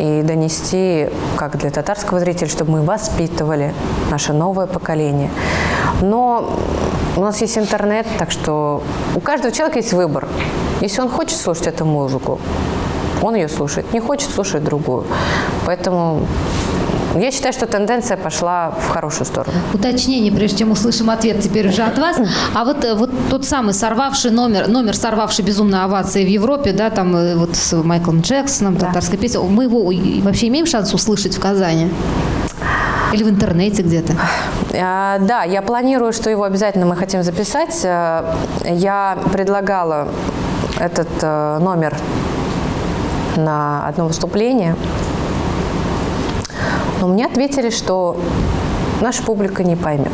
и донести, как для татарского зрителя, чтобы мы воспитывали наше новое поколение. Но у нас есть интернет, так что у каждого человека есть выбор. Если он хочет слушать эту музыку, он ее слушает. Не хочет, слушает другую. Поэтому я считаю, что тенденция пошла в хорошую сторону. Уточнение, прежде чем услышим ответ теперь уже от вас. А вот, э, вот тот самый сорвавший номер, номер сорвавший безумные овации в Европе, да, там э, вот с Майклом Джексоном, татарская песня, мы его вообще имеем шанс услышать в Казани? Или в интернете где-то? А, Да, я планирую, что его обязательно мы хотим записать. Я предлагала этот номер на одно выступление, но мне ответили, что наша публика не поймет.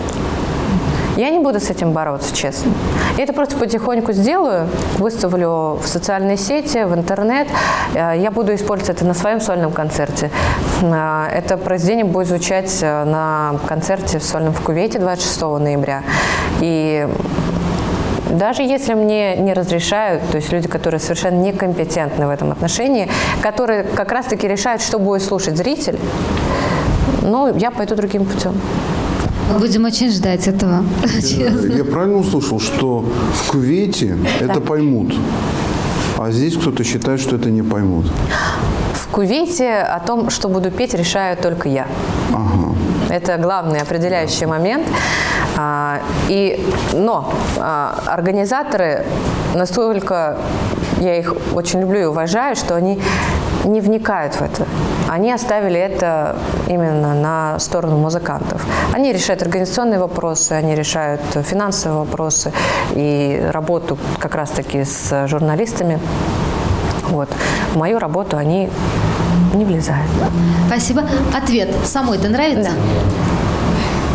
Я не буду с этим бороться, честно. Я это просто потихоньку сделаю, выставлю в социальные сети, в интернет. Э, Я буду использовать это на своем сольном концерте. Э, Это произведение будет звучать э, на концерте в сольном в Кувейте 26 ноября. И даже если мне не разрешают, то есть люди, которые совершенно некомпетентны в этом отношении, которые как раз-таки решают, что будет слушать зритель, ну, я пойду другим путем. Мы будем очень ждать этого. честно. Я правильно услышал, что в Кувейте это поймут, а здесь кто-то считает, что это не поймут. В Кувейте о том, что буду петь, решаю только я. Это главный определяющий момент. А, И, но а, организаторы настолько, я их очень люблю и уважаю, что они не вникают в это. Они оставили это именно на сторону музыкантов. Они решают организационные вопросы, они решают финансовые вопросы и работу как раз-таки с журналистами. Вот. В мою работу они не влезают. Спасибо. Ответ. Самой-то нравится?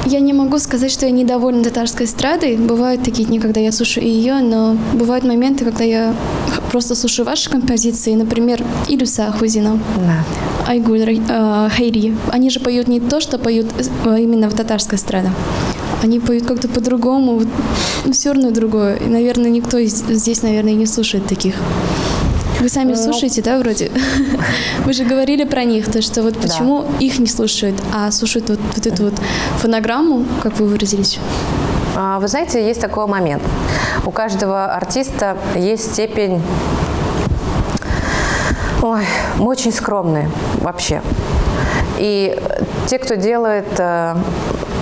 Я не могу сказать, что я недовольна татарской эстрадой. Бывают такие дни, когда я слушаю ее, но бывают моменты, когда я просто слушаю ваши композиции. Например, Илюса Ахузина, Да. Айгуль э, Хайри. Они же поют не то, что поют э, именно в татарской эстраде. Они поют как-то по-другому, ну, все равно другое. И, наверное, никто здесь, наверное, не слушает таких. Вы сами слушаете, да, вроде? Вы же говорили про них, то что вот почему их не слушают, а слушают вот, вот эту вот фонограмму, как вы выразились? А, Вы знаете, есть такой момент. У каждого артиста есть степень... Ой, мы очень скромные вообще. И те, кто делает, э,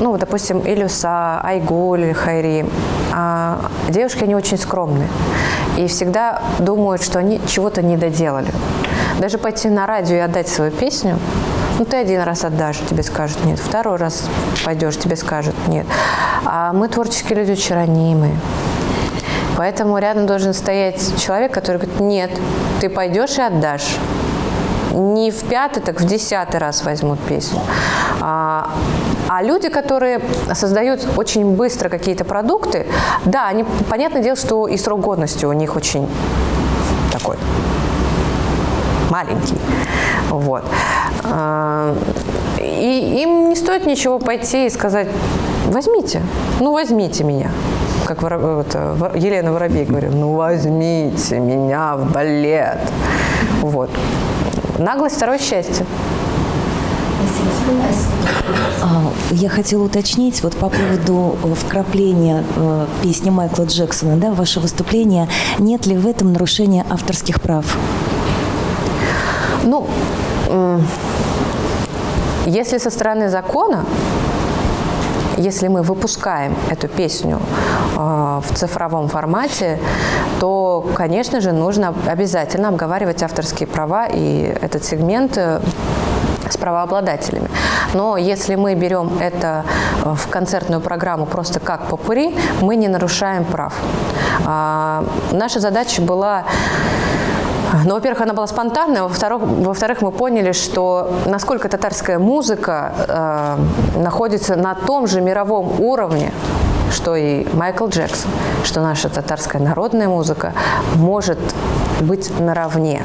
ну, допустим, Илюса, Айгуль Хайри, а, девушки, они очень скромные. И всегда думают, что они чего-то не доделали. Даже пойти на радио и отдать свою песню, ну, ты один раз отдашь, тебе скажут нет. Второй раз пойдешь, тебе скажут нет. А мы творческие люди очень ранимые. Поэтому рядом должен стоять человек, который говорит, нет, ты пойдешь и отдашь. Не в пятый, так в десятый раз возьмут песню. А, а люди, которые создают очень быстро какие-то продукты, да, они, понятное дело, что и срок годности у них очень такой маленький. Вот. А, И им не стоит ничего пойти и сказать, возьмите, ну возьмите меня. Как Елена Воробей говорит, ну возьмите меня в балет. Вот. Наглость – второе счастье. А, Я хотела уточнить вот по поводу э, вкрапления э, песни Майкла Джексона, да, ваше выступление. Нет ли в этом нарушения авторских прав? Ну, если со стороны закона, если мы выпускаем эту песню э, в цифровом формате, то, конечно же, нужно обязательно обговаривать авторские права и этот сегмент э, с правообладателями. Но если мы берем это э, в концертную программу просто как попури, мы не нарушаем прав. А, Наша задача была ну, во-первых, она была спонтанная, во-вторых, во-вторых, мы поняли, что насколько татарская музыка э, находится на том же мировом уровне, что и Майкл Джексон, что наша татарская народная музыка может быть наравне.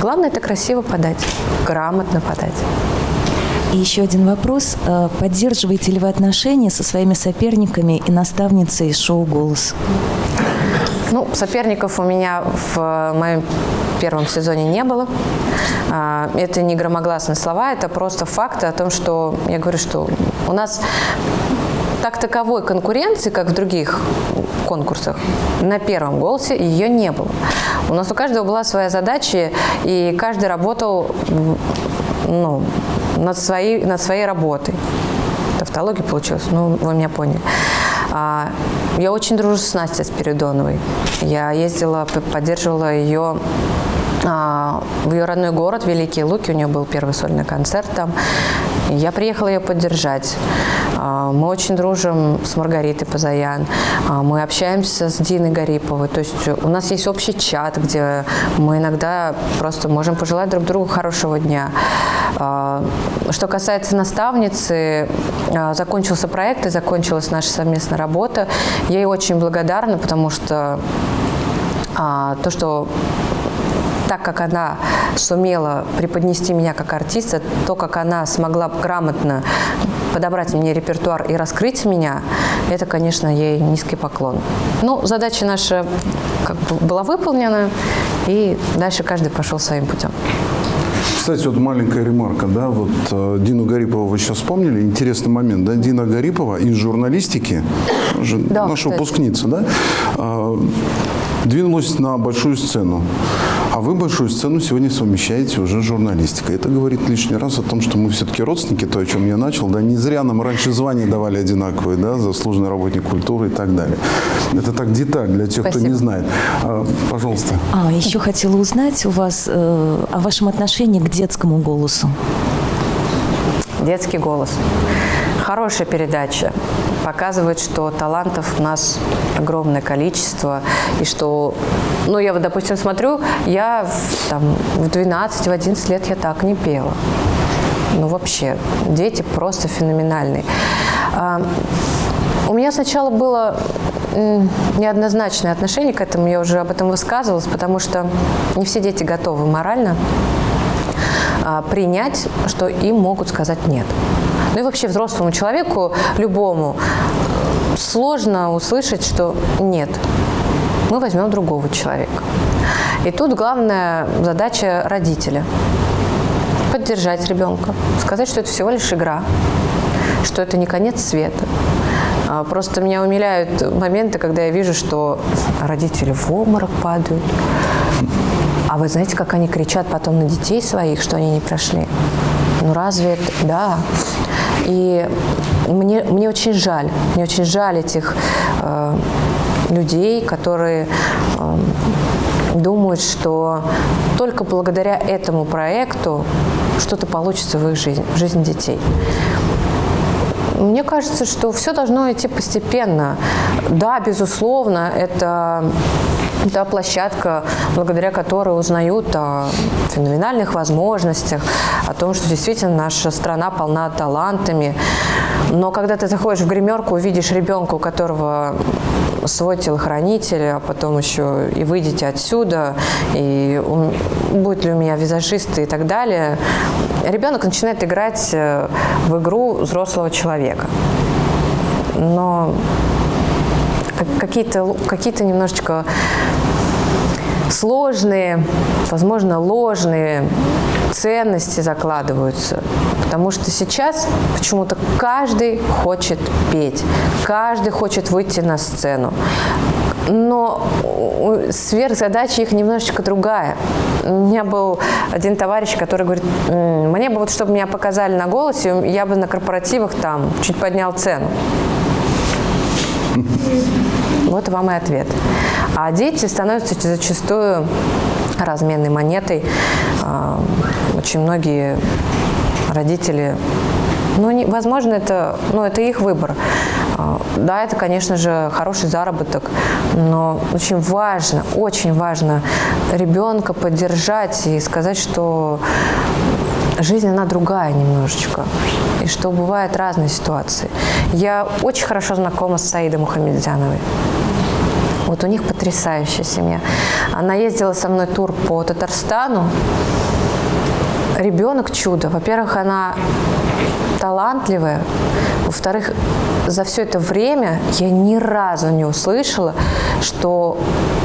Главное – это красиво подать, грамотно подать. И еще один вопрос. Э, Поддерживаете ли вы отношения со своими соперниками и наставницей шоу «Голос»? Ну, соперников у меня в э, моем первом сезоне не было. А, Это не громогласные слова, это просто факты о том, что я говорю, что у нас так таковой конкуренции, как в других конкурсах, на первом голосе ее не было. У нас у каждого была своя задача, и каждый работал ну, над, своей, над своей работой. Тавтология получилась, ну, вы меня поняли. А, Я очень дружу с Настей Спиридоновой. Я ездила, поддерживала ее в ее родной город, Великие Луки. У нее был первый сольный концерт там. Я приехала ее поддержать. А, Мы очень дружим с Маргаритой Позаян. А, Мы общаемся с Диной Гариповой. То есть у нас есть общий чат, где мы иногда просто можем пожелать друг другу хорошего дня. А, Что касается наставницы, а, закончился проект и закончилась наша совместная работа. Я ей очень благодарна, потому что а, то, что так как она сумела преподнести меня как артиста, то, как она смогла грамотно подобрать мне репертуар и раскрыть меня, это, конечно, ей низкий поклон. Ну, задача наша как бы была выполнена, и дальше каждый пошел своим путем. Кстати, вот маленькая ремарка, да, вот э, Дину Гарипову вы сейчас вспомнили, интересный момент, да, Дина Гарипова из журналистики, Да, наша кстати. выпускница, да, э, двинулась на большую сцену, а вы большую сцену сегодня совмещаете уже с журналистикой. Это говорит лишний раз о том, что мы все-таки родственники, то, о чем я начал, да, не зря нам раньше звания давали одинаковые, да, заслуженный работник культуры и так далее. Это так деталь для тех, кто Спасибо. не знает. А, пожалуйста. А, еще хотела узнать у вас э, о вашем отношении к детскому голосу. Детский голос. Хорошая передача. Показывает, что талантов у нас огромное количество. И что, ну, я вот, допустим, смотрю, я в, там, в 12, в 11 лет я так не пела. Ну, вообще, дети просто феноменальные. А, у меня сначала было неоднозначное отношение к этому, я уже об этом высказывалась, потому что не все дети готовы морально а, принять, что им могут сказать нет. Ну и вообще взрослому человеку, любому, сложно услышать, что нет, мы возьмем другого человека. И тут главная задача родителя – поддержать ребенка, сказать, что это всего лишь игра, что это не конец света. А, Просто меня умиляют моменты, когда я вижу, что родители в обморок падают. А вы знаете, как они кричат потом на детей своих, что они не прошли? Ну разве это... Да. И мне, мне очень жаль, мне очень жаль этих э, людей, которые э, думают, что только благодаря этому проекту что-то получится в их жизни, в жизни детей. Мне кажется, что все должно идти постепенно. Да, безусловно, это та площадка, благодаря которой узнают о феноменальных возможностях, о том, что действительно наша страна полна талантами. Но когда ты заходишь в гримерку, увидишь ребенка, у которого свой телохранитель, а потом еще и выйдете отсюда, и будет ли у меня визажист и так далее, ребенок начинает играть э, в игру взрослого человека. Но как- какие-то какие-то немножечко сложные, возможно, ложные ценности закладываются. Потому что сейчас почему-то каждый хочет петь, каждый хочет выйти на сцену. Но сверхзадача их немножечко другая. У меня был один товарищ, который говорит, «М, мне бы вот, чтобы меня показали на голосе, я бы на корпоративах там чуть поднял цену. Вот вам и ответ. А дети становятся зачастую разменной монетой. А, Очень многие родители, ну, не- возможно, это, ну, это их выбор. Да, это, конечно же, хороший заработок, но очень важно, очень важно ребенка поддержать и сказать, что жизнь, она другая немножечко. И что бывают разные ситуации. Я очень хорошо знакома с Саидой Мухамедзяновой. Вот у них потрясающая семья. Она ездила со мной тур по Татарстану. Ребенок чудо. Во-первых, она талантливая. Во-вторых, за все это время я ни разу не услышала, что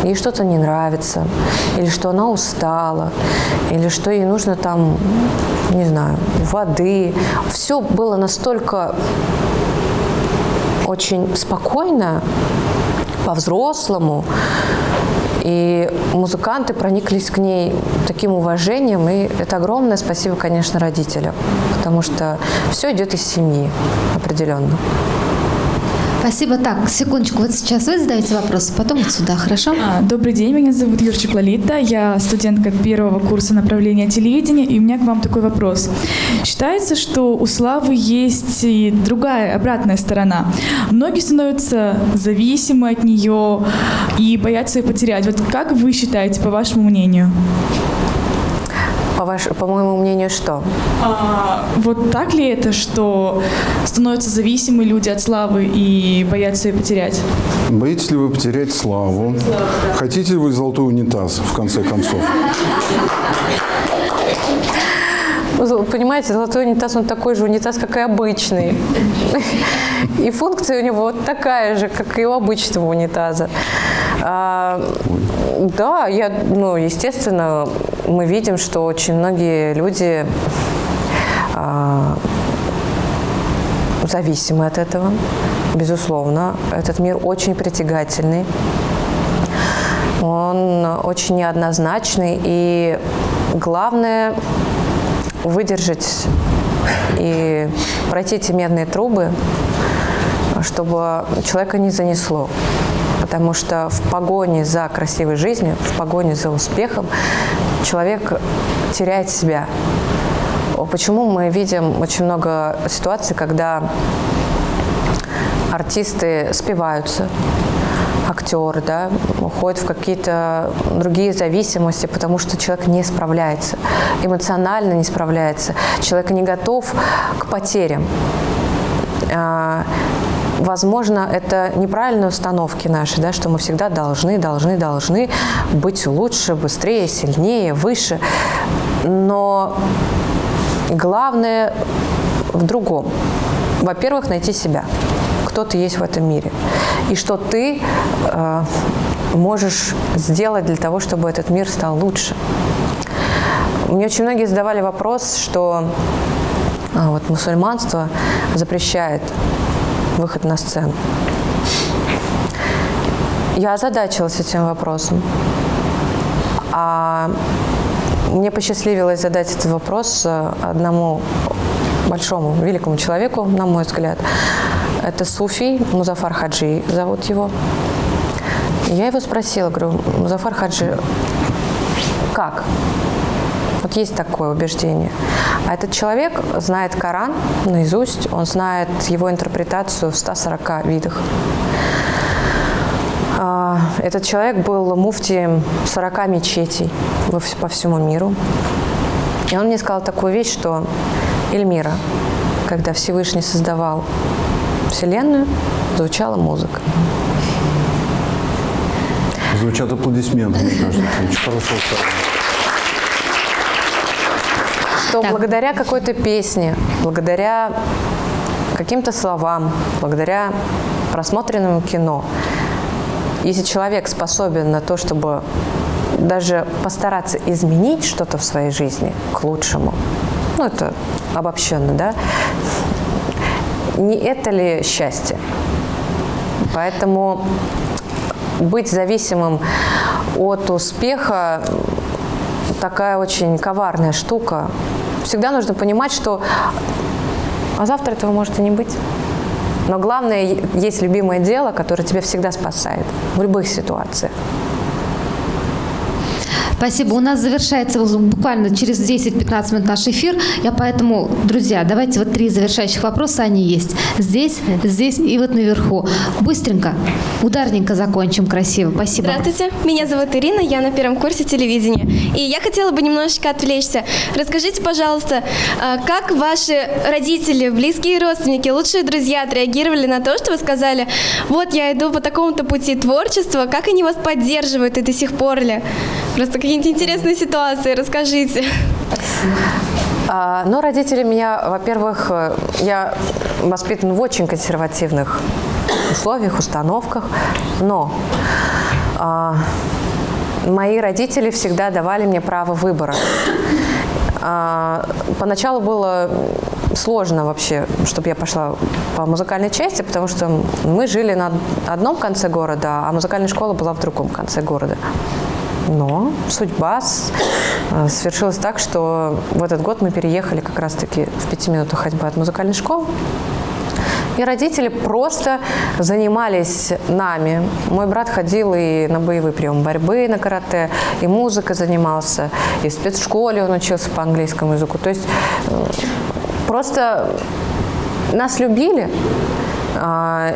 ей что-то не нравится, или что она устала, или что ей нужно там, не знаю, воды. Все было настолько очень спокойно, по-взрослому. И музыканты прониклись к ней таким уважением, и это огромное спасибо, конечно, родителям, потому что все идет из семьи определенно. Спасибо. Так, секундочку. Вот сейчас вы задаете вопрос, потом вот сюда, хорошо? А, Добрый день, меня зовут Юрчик Лолита, я студентка первого курса направления телевидения, и у меня к вам такой вопрос. Считается, что у славы есть и другая, обратная сторона. Многие становятся зависимы от нее и боятся ее потерять. Вот как вы считаете, по вашему мнению? По, ваш, по моему мнению, что? А, вот так ли это, что становятся зависимы люди от славы и боятся ее потерять? Боитесь ли вы потерять славу? Хотите ли вы золотой унитаз, в конце концов? Понимаете, золотой унитаз, он такой же унитаз, как и обычный. И функция у него вот такая же, как и у обычного унитаза. А, да, я, ну, естественно, мы видим, что очень многие люди а, зависимы от этого, безусловно. Этот мир очень притягательный. Он очень неоднозначный, и главное выдержать и пройти эти медные трубы, чтобы человека не занесло. Потому что в погоне за красивой жизнью, в погоне за успехом человек теряет себя. Почему мы видим очень много ситуаций, когда артисты спиваются, актеры, да, уходят в какие-то другие зависимости, потому что человек не справляется, эмоционально не справляется, человек не готов к потерям. Возможно, это неправильные установки наши, да, что мы всегда должны, должны, должны быть лучше, быстрее, сильнее, выше. Но главное в другом. Во-первых, найти себя кто ты есть в этом мире. и что ты э, можешь сделать для того, чтобы этот мир стал лучше. Мне очень многие задавали вопрос, что а, вот мусульманство запрещает выход на сцену. Я озадачилась этим вопросом. А мне посчастливилось задать этот вопрос э, одному большому, великому человеку, на мой взгляд. Это Суфий Музафар Хаджи, зовут его. Я его спросила, говорю, Музафар Хаджи, как? Вот есть такое убеждение. А этот человек знает Коран наизусть, он знает его интерпретацию в 140 видах. А, этот человек был муфтием 40 мечетей по всему миру. И он мне сказал такую вещь, что Эльмира, когда Всевышний создавал Вселенную, звучала музыка. Звучат аплодисменты, мне кажется. Хорошо Что так. благодаря какой-то песне, благодаря каким-то словам, благодаря просмотренному кино, если человек способен на то, чтобы даже постараться изменить что-то в своей жизни к лучшему, ну это обобщенно, да, не это ли счастье? Поэтому быть зависимым от успеха такая очень коварная штука. Всегда нужно понимать, что а завтра этого может и не быть. Но главное, есть любимое дело, которое тебя всегда спасает в любых ситуациях. Спасибо. У нас завершается буквально через 10-15 минут наш эфир. Я поэтому, друзья, давайте вот три завершающих вопроса, они есть. Здесь, здесь и вот наверху. Быстренько, ударненько закончим красиво. Спасибо. Здравствуйте, меня зовут Ирина, я на первом курсе телевидения. И я хотела бы немножечко отвлечься. Расскажите, пожалуйста, а, как ваши родители, близкие родственники, лучшие друзья отреагировали на то, что вы сказали, вот я иду по такому-то пути творчества, как они вас поддерживают и до сих пор ли? Просто какие-нибудь интересные ситуации, расскажите. А, ну, родители меня, во-первых, э, я воспитан в очень консервативных условиях, установках, но а, мои родители всегда давали мне право выбора. А, поначалу было сложно вообще, чтобы я пошла по музыкальной части, потому что мы жили на одном конце города, а музыкальная школа была в другом конце города. Но судьба э, свершилась так, что в этот год мы переехали как раз-таки в пяти минутах ходьбы от музыкальной школы. И родители просто занимались нами. Мой брат ходил и на боевые приемы борьбы, на карате, и музыкой занимался, и в спецшколе он учился по английскому языку. То есть э, просто нас любили, а,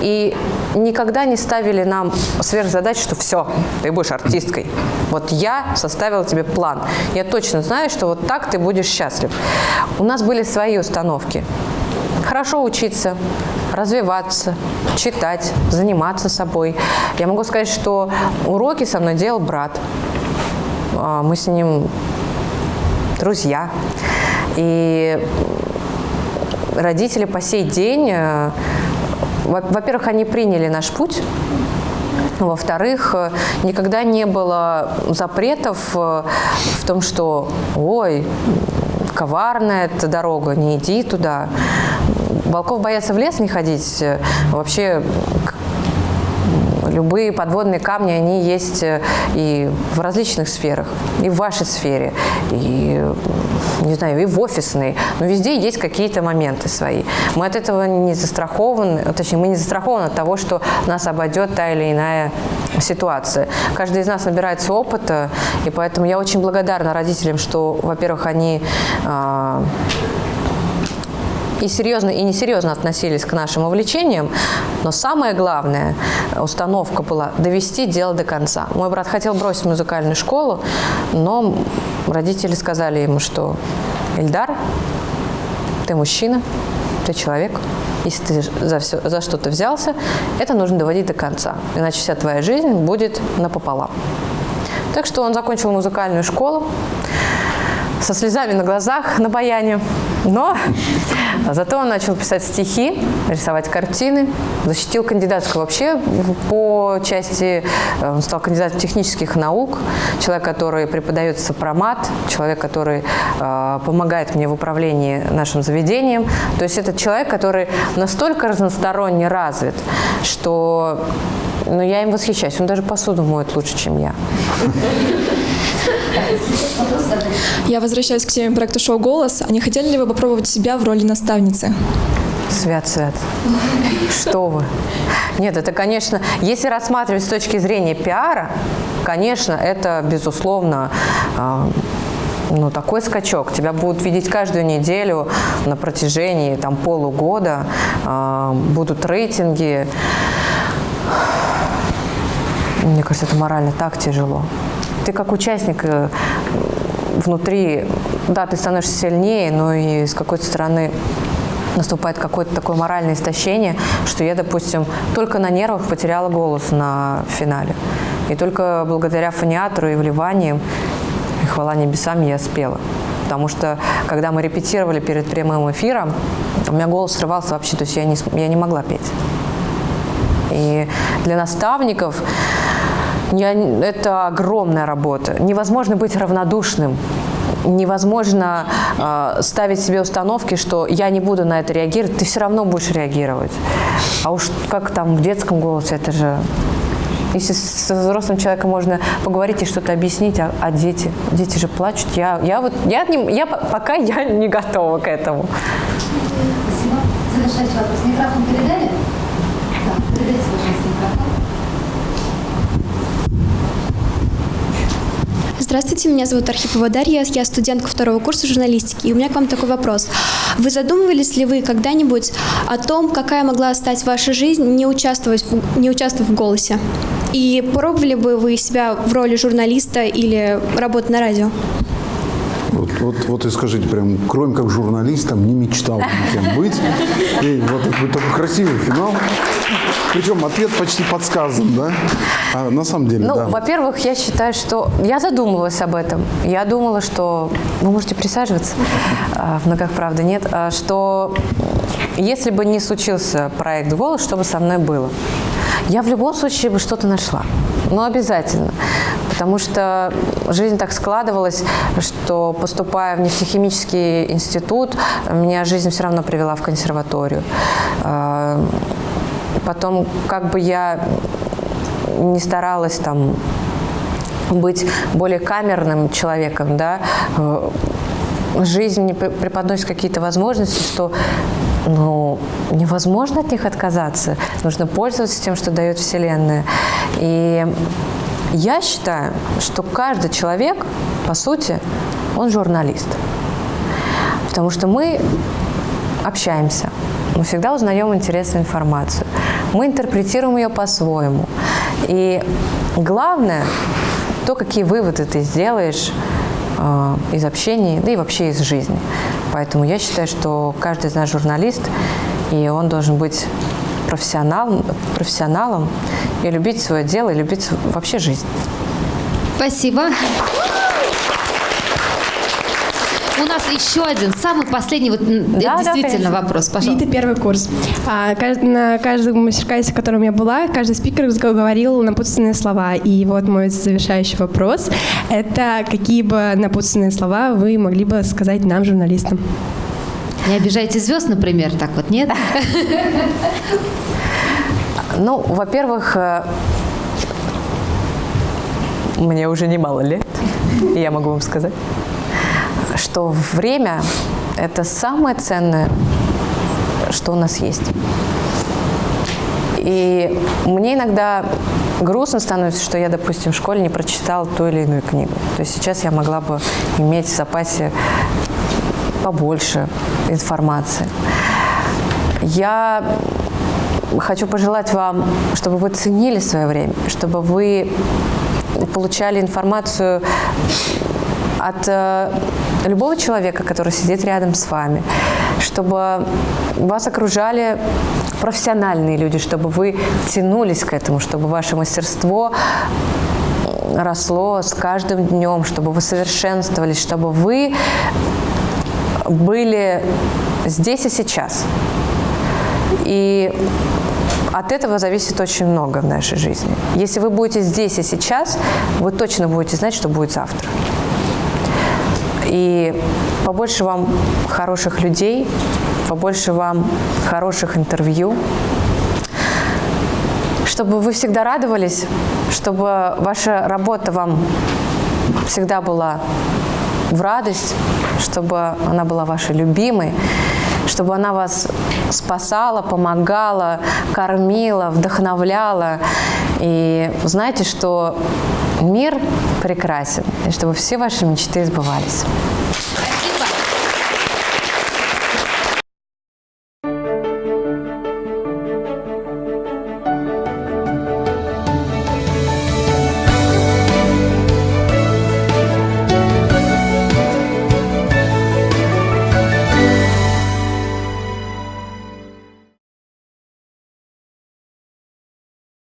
и никогда не ставили нам сверхзадач, что все, ты будешь артисткой. Вот я составила тебе план. Я точно знаю, что вот так ты будешь счастлив. У нас были свои установки. Хорошо учиться, развиваться, читать, заниматься собой. Я могу сказать, что уроки со мной делал брат. А, мы с ним друзья. И родители по сей день э, во-первых, они приняли наш путь, во-вторых, э, никогда не было запретов э, в том, что «Ой, коварная эта дорога, не иди туда». Волков боятся в лес не ходить. Вообще любые подводные камни, они есть э, и в различных сферах, и в вашей сфере, и, не знаю, и в офисной, но везде есть какие-то моменты свои. Мы от этого не застрахованы, точнее, мы не застрахованы от того, что нас обойдет та или иная ситуация. Каждый из нас набирается опыта, и поэтому я очень благодарна родителям, что, во-первых, они а, и серьезно, и несерьезно относились к нашим увлечениям, но самое главное, установка была довести дело до конца. Мой брат хотел бросить музыкальную школу, но родители сказали ему, что Эльдар, ты мужчина, ты человек, если ты за, за что-то взялся, это нужно доводить до конца, иначе вся твоя жизнь будет напополам. Так что он закончил музыкальную школу, со слезами на глазах на баяне, но Зато он начал писать стихи, рисовать картины, защитил кандидатскую вообще по части, э, он стал кандидатом технических наук, человек, который преподает сопромат, человек, который э, помогает мне в управлении нашим заведением. То есть это человек, который настолько разносторонне развит, что ну, я им восхищаюсь. Он даже посуду моет лучше, чем я. Я возвращаюсь к теме проекта шоу «Голос». А не хотели ли вы попробовать себя в роли наставницы? Свят, свят. Что вы? Нет, это, конечно, если рассматривать с точки зрения пиара, конечно, это, безусловно, а, ну, такой скачок. Тебя будут видеть каждую неделю на протяжении там, полугода, а, будут рейтинги. Мне кажется, это морально так тяжело. Ты как участник э, внутри, да, ты становишься сильнее, но и с какой-то стороны наступает какое-то такое моральное истощение, что я, допустим, только на нервах потеряла голос на финале. И только благодаря фониатору и вливаниям, и хвала небесам, я спела. Потому что, когда мы репетировали перед прямым эфиром, у меня голос срывался вообще, то есть я не, я не могла петь. И для наставников я, это огромная работа. Невозможно быть равнодушным. Невозможно э, ставить себе установки, что я не буду на это реагировать, ты все равно будешь реагировать. А уж как там в детском голосе, это же... Если с взрослым человеком можно поговорить и что-то объяснить, а, а дети? Дети же плачут. Я, я вот, я, не- я, по- пока я не готова к этому. Завершающий вопрос. Микрофон передали? Да, передайте, пожалуйста, микрофон. Здравствуйте, меня зовут Архипова Дарья, я студентка второго курса журналистики. И у меня к вам такой вопрос. Вы задумывались ли вы когда-нибудь о том, какая могла стать ваша жизнь, не, участвовать в, не участвовав в «Голосе»? И пробовали бы вы себя в роли журналиста или работы на радио? Вот, вот, вот и скажите, прям, кроме как журналистом, не мечтал никем быть. И вот такой красивый финал. Причем ответ почти подсказан, да? А на самом деле, Ну, да. во-первых, я считаю, что... Я задумывалась об этом. Я думала, что... Вы можете присаживаться, а, в ногах, правда, нет. а, Что если бы не случился проект «Голос», что бы со мной было? Я в любом случае бы что-то нашла. Ну, обязательно. Потому что жизнь так складывалась, что поступая в нефтехимический институт, меня жизнь все равно привела в консерваторию. Потом, как бы я не старалась там быть более камерным человеком, да, э, жизнь мне преподносит какие-то возможности, что ну, невозможно от них отказаться. Нужно пользоваться тем, что дает Вселенная. И я считаю, что каждый человек, по сути, он журналист. Потому что мы общаемся, мы всегда узнаем интересную информацию, мы интерпретируем ее по-своему. И главное, то, какие выводы ты сделаешь э, из общения, да и вообще из жизни. Поэтому я считаю, что каждый из нас журналист, и он должен быть профессионалом, профессионалом и любить свое дело, и любить вообще жизнь. Спасибо. У нас еще один, самый последний, вот м, Да, да, действительно конечно. вопрос, пожалуйста. Вита первый курс. А, на каждом мастер-классе, в котором я была, каждый спикер говорил напутственные слова. И вот мой завершающий вопрос – это какие бы напутственные слова вы могли бы сказать нам, журналистам? Не обижайте звезд, например, так вот, нет? Ну, во-первых, э, мне уже немало лет, я могу вам сказать, что время – это самое ценное, что у нас есть. И мне иногда грустно становится, что я, допустим, в школе не прочитала ту или иную книгу. То есть сейчас я могла бы иметь в запасе побольше информации. Я хочу пожелать вам, чтобы вы ценили свое время, чтобы вы получали информацию от э, любого человека, который сидит рядом с вами, чтобы вас окружали профессиональные люди, чтобы вы тянулись к этому, чтобы ваше мастерство росло с каждым днем, чтобы вы совершенствовались, чтобы вы были здесь и сейчас. И от этого зависит очень много в нашей жизни. Если вы будете здесь и сейчас, вы точно будете знать, что будет завтра. И побольше вам хороших людей, побольше вам хороших интервью, чтобы вы всегда радовались, чтобы ваша работа вам всегда была в радость, чтобы она была вашей любимой, чтобы она вас спасала, помогала, кормила, вдохновляла. И знаете, что мир прекрасен, и чтобы все ваши мечты сбывались.